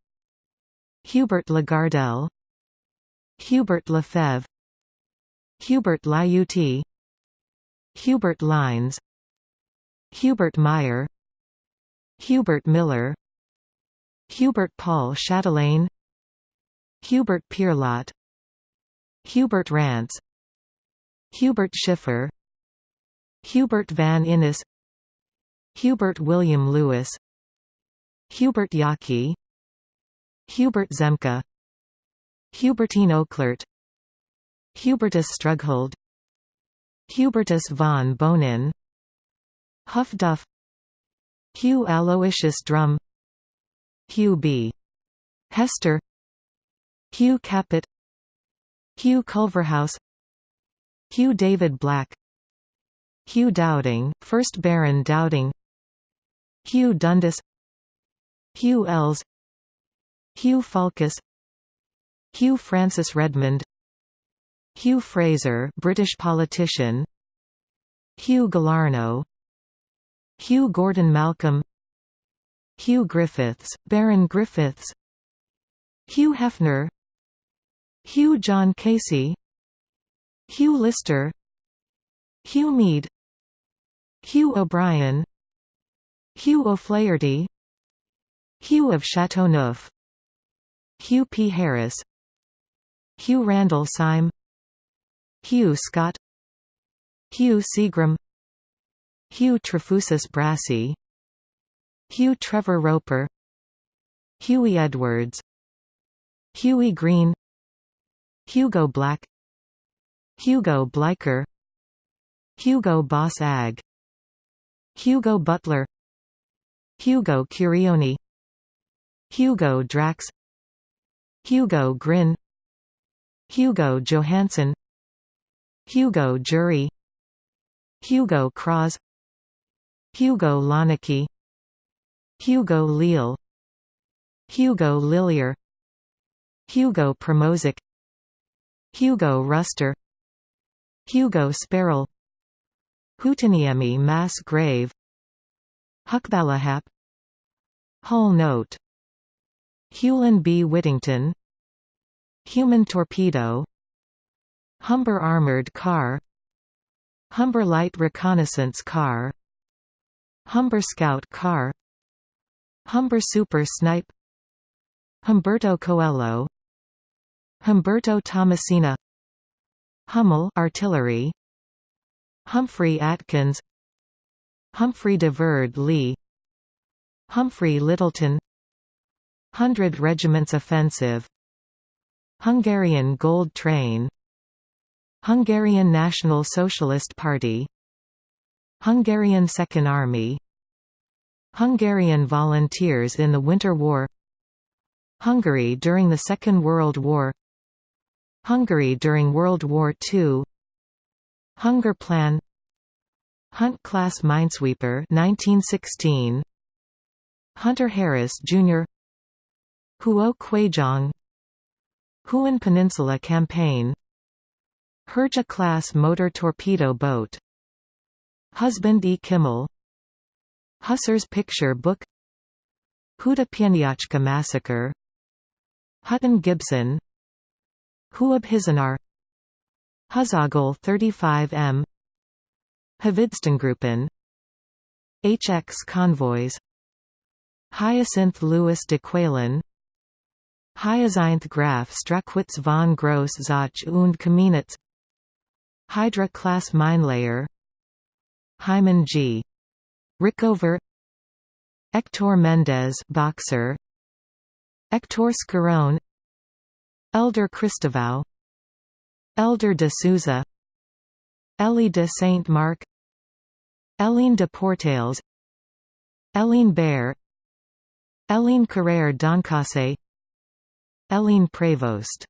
Hubert Lagardelle Hubert Lefebvre Hubert Lyautey Hubert Lines Hubert Meyer Hubert Miller Hubert Paul Chatelain Hubert Pierlot Hubert Rance Hubert Schiffer Hubert van Innis Hubert William Lewis Hubert Yaki Hubert Zemke Hubertine Auclert Hubertus Strughold Hubertus von Bonin. Huff Duff. Hugh Aloysius Drum. Hugh B. Hester. Hugh Capet Hugh Culverhouse. Hugh David Black. Hugh Dowding, 1st Baron Dowding. Hugh Dundas. Hugh Elles. Hugh Falkus Hugh Francis Redmond Hugh Fraser British politician. Hugh Galarno. Hugh Gordon Malcolm. Hugh Griffiths, Baron Griffiths. Hugh Hefner. Hugh John Casey. Hugh Lister. Hugh Mead. Hugh O'Brien. Hugh O'Flaherty. Hugh of Chateauneuf. Hugh P. Harris. Hugh Randall Syme Hugh Scott Hugh Seagram Hugh Trefusis Brassey Hugh Trevor Roper Huey Edwards Huey Green Hugo Black Hugo Bleicher Hugo Boss Ag Hugo Butler Hugo Curioni Hugo Drax Hugo Grin Hugo Johansson Hugo Jury Hugo Cross Hugo Lonicky Hugo Leal Hugo Lillier Hugo Promozic Hugo Ruster Hugo Sparrow Huhtiniemi Mass Grave Hukbalahap Hull Note Hulon B. Whittington Human Torpedo Humber Armored Car Humber Light Reconnaissance Car Humber Scout Car Humber Super Snipe Humberto Coelho Humberto Tomasina Hummel artillery Humphrey Atkins Humphrey de Verd Leigh Humphrey Lyttelton Hundred Regiments Offensive Hungarian Gold Train Hungarian National Socialist Party Hungarian Second Army Hungarian volunteers in the Winter War Hungary during the Second World War Hungary during World War II Hunger Plan Hunt Class Minesweeper 1916 Hunter Harris Jr. Huo Kuejong Huon Peninsula Campaign Hurja class motor torpedo boat. Husband E. Kimmel. Husser's picture book. Huta Pieniacka massacre. Hutton Gibson. Huab Hizanar Huzagel 35M Hvidstengruppen HX convoys. Hyacinth Louis de Qualen Hyacinth Graf Strachwitz von Gross Zach und Kamenitz Hydra-class minelayer Hyman G. Rickover Hector Mendez boxer Hector Scarone Elder Christovau Elder de Souza Elie de Saint-Marc Eline de Portales Eline Bear Eline Carrère Doncasse Eline Prévost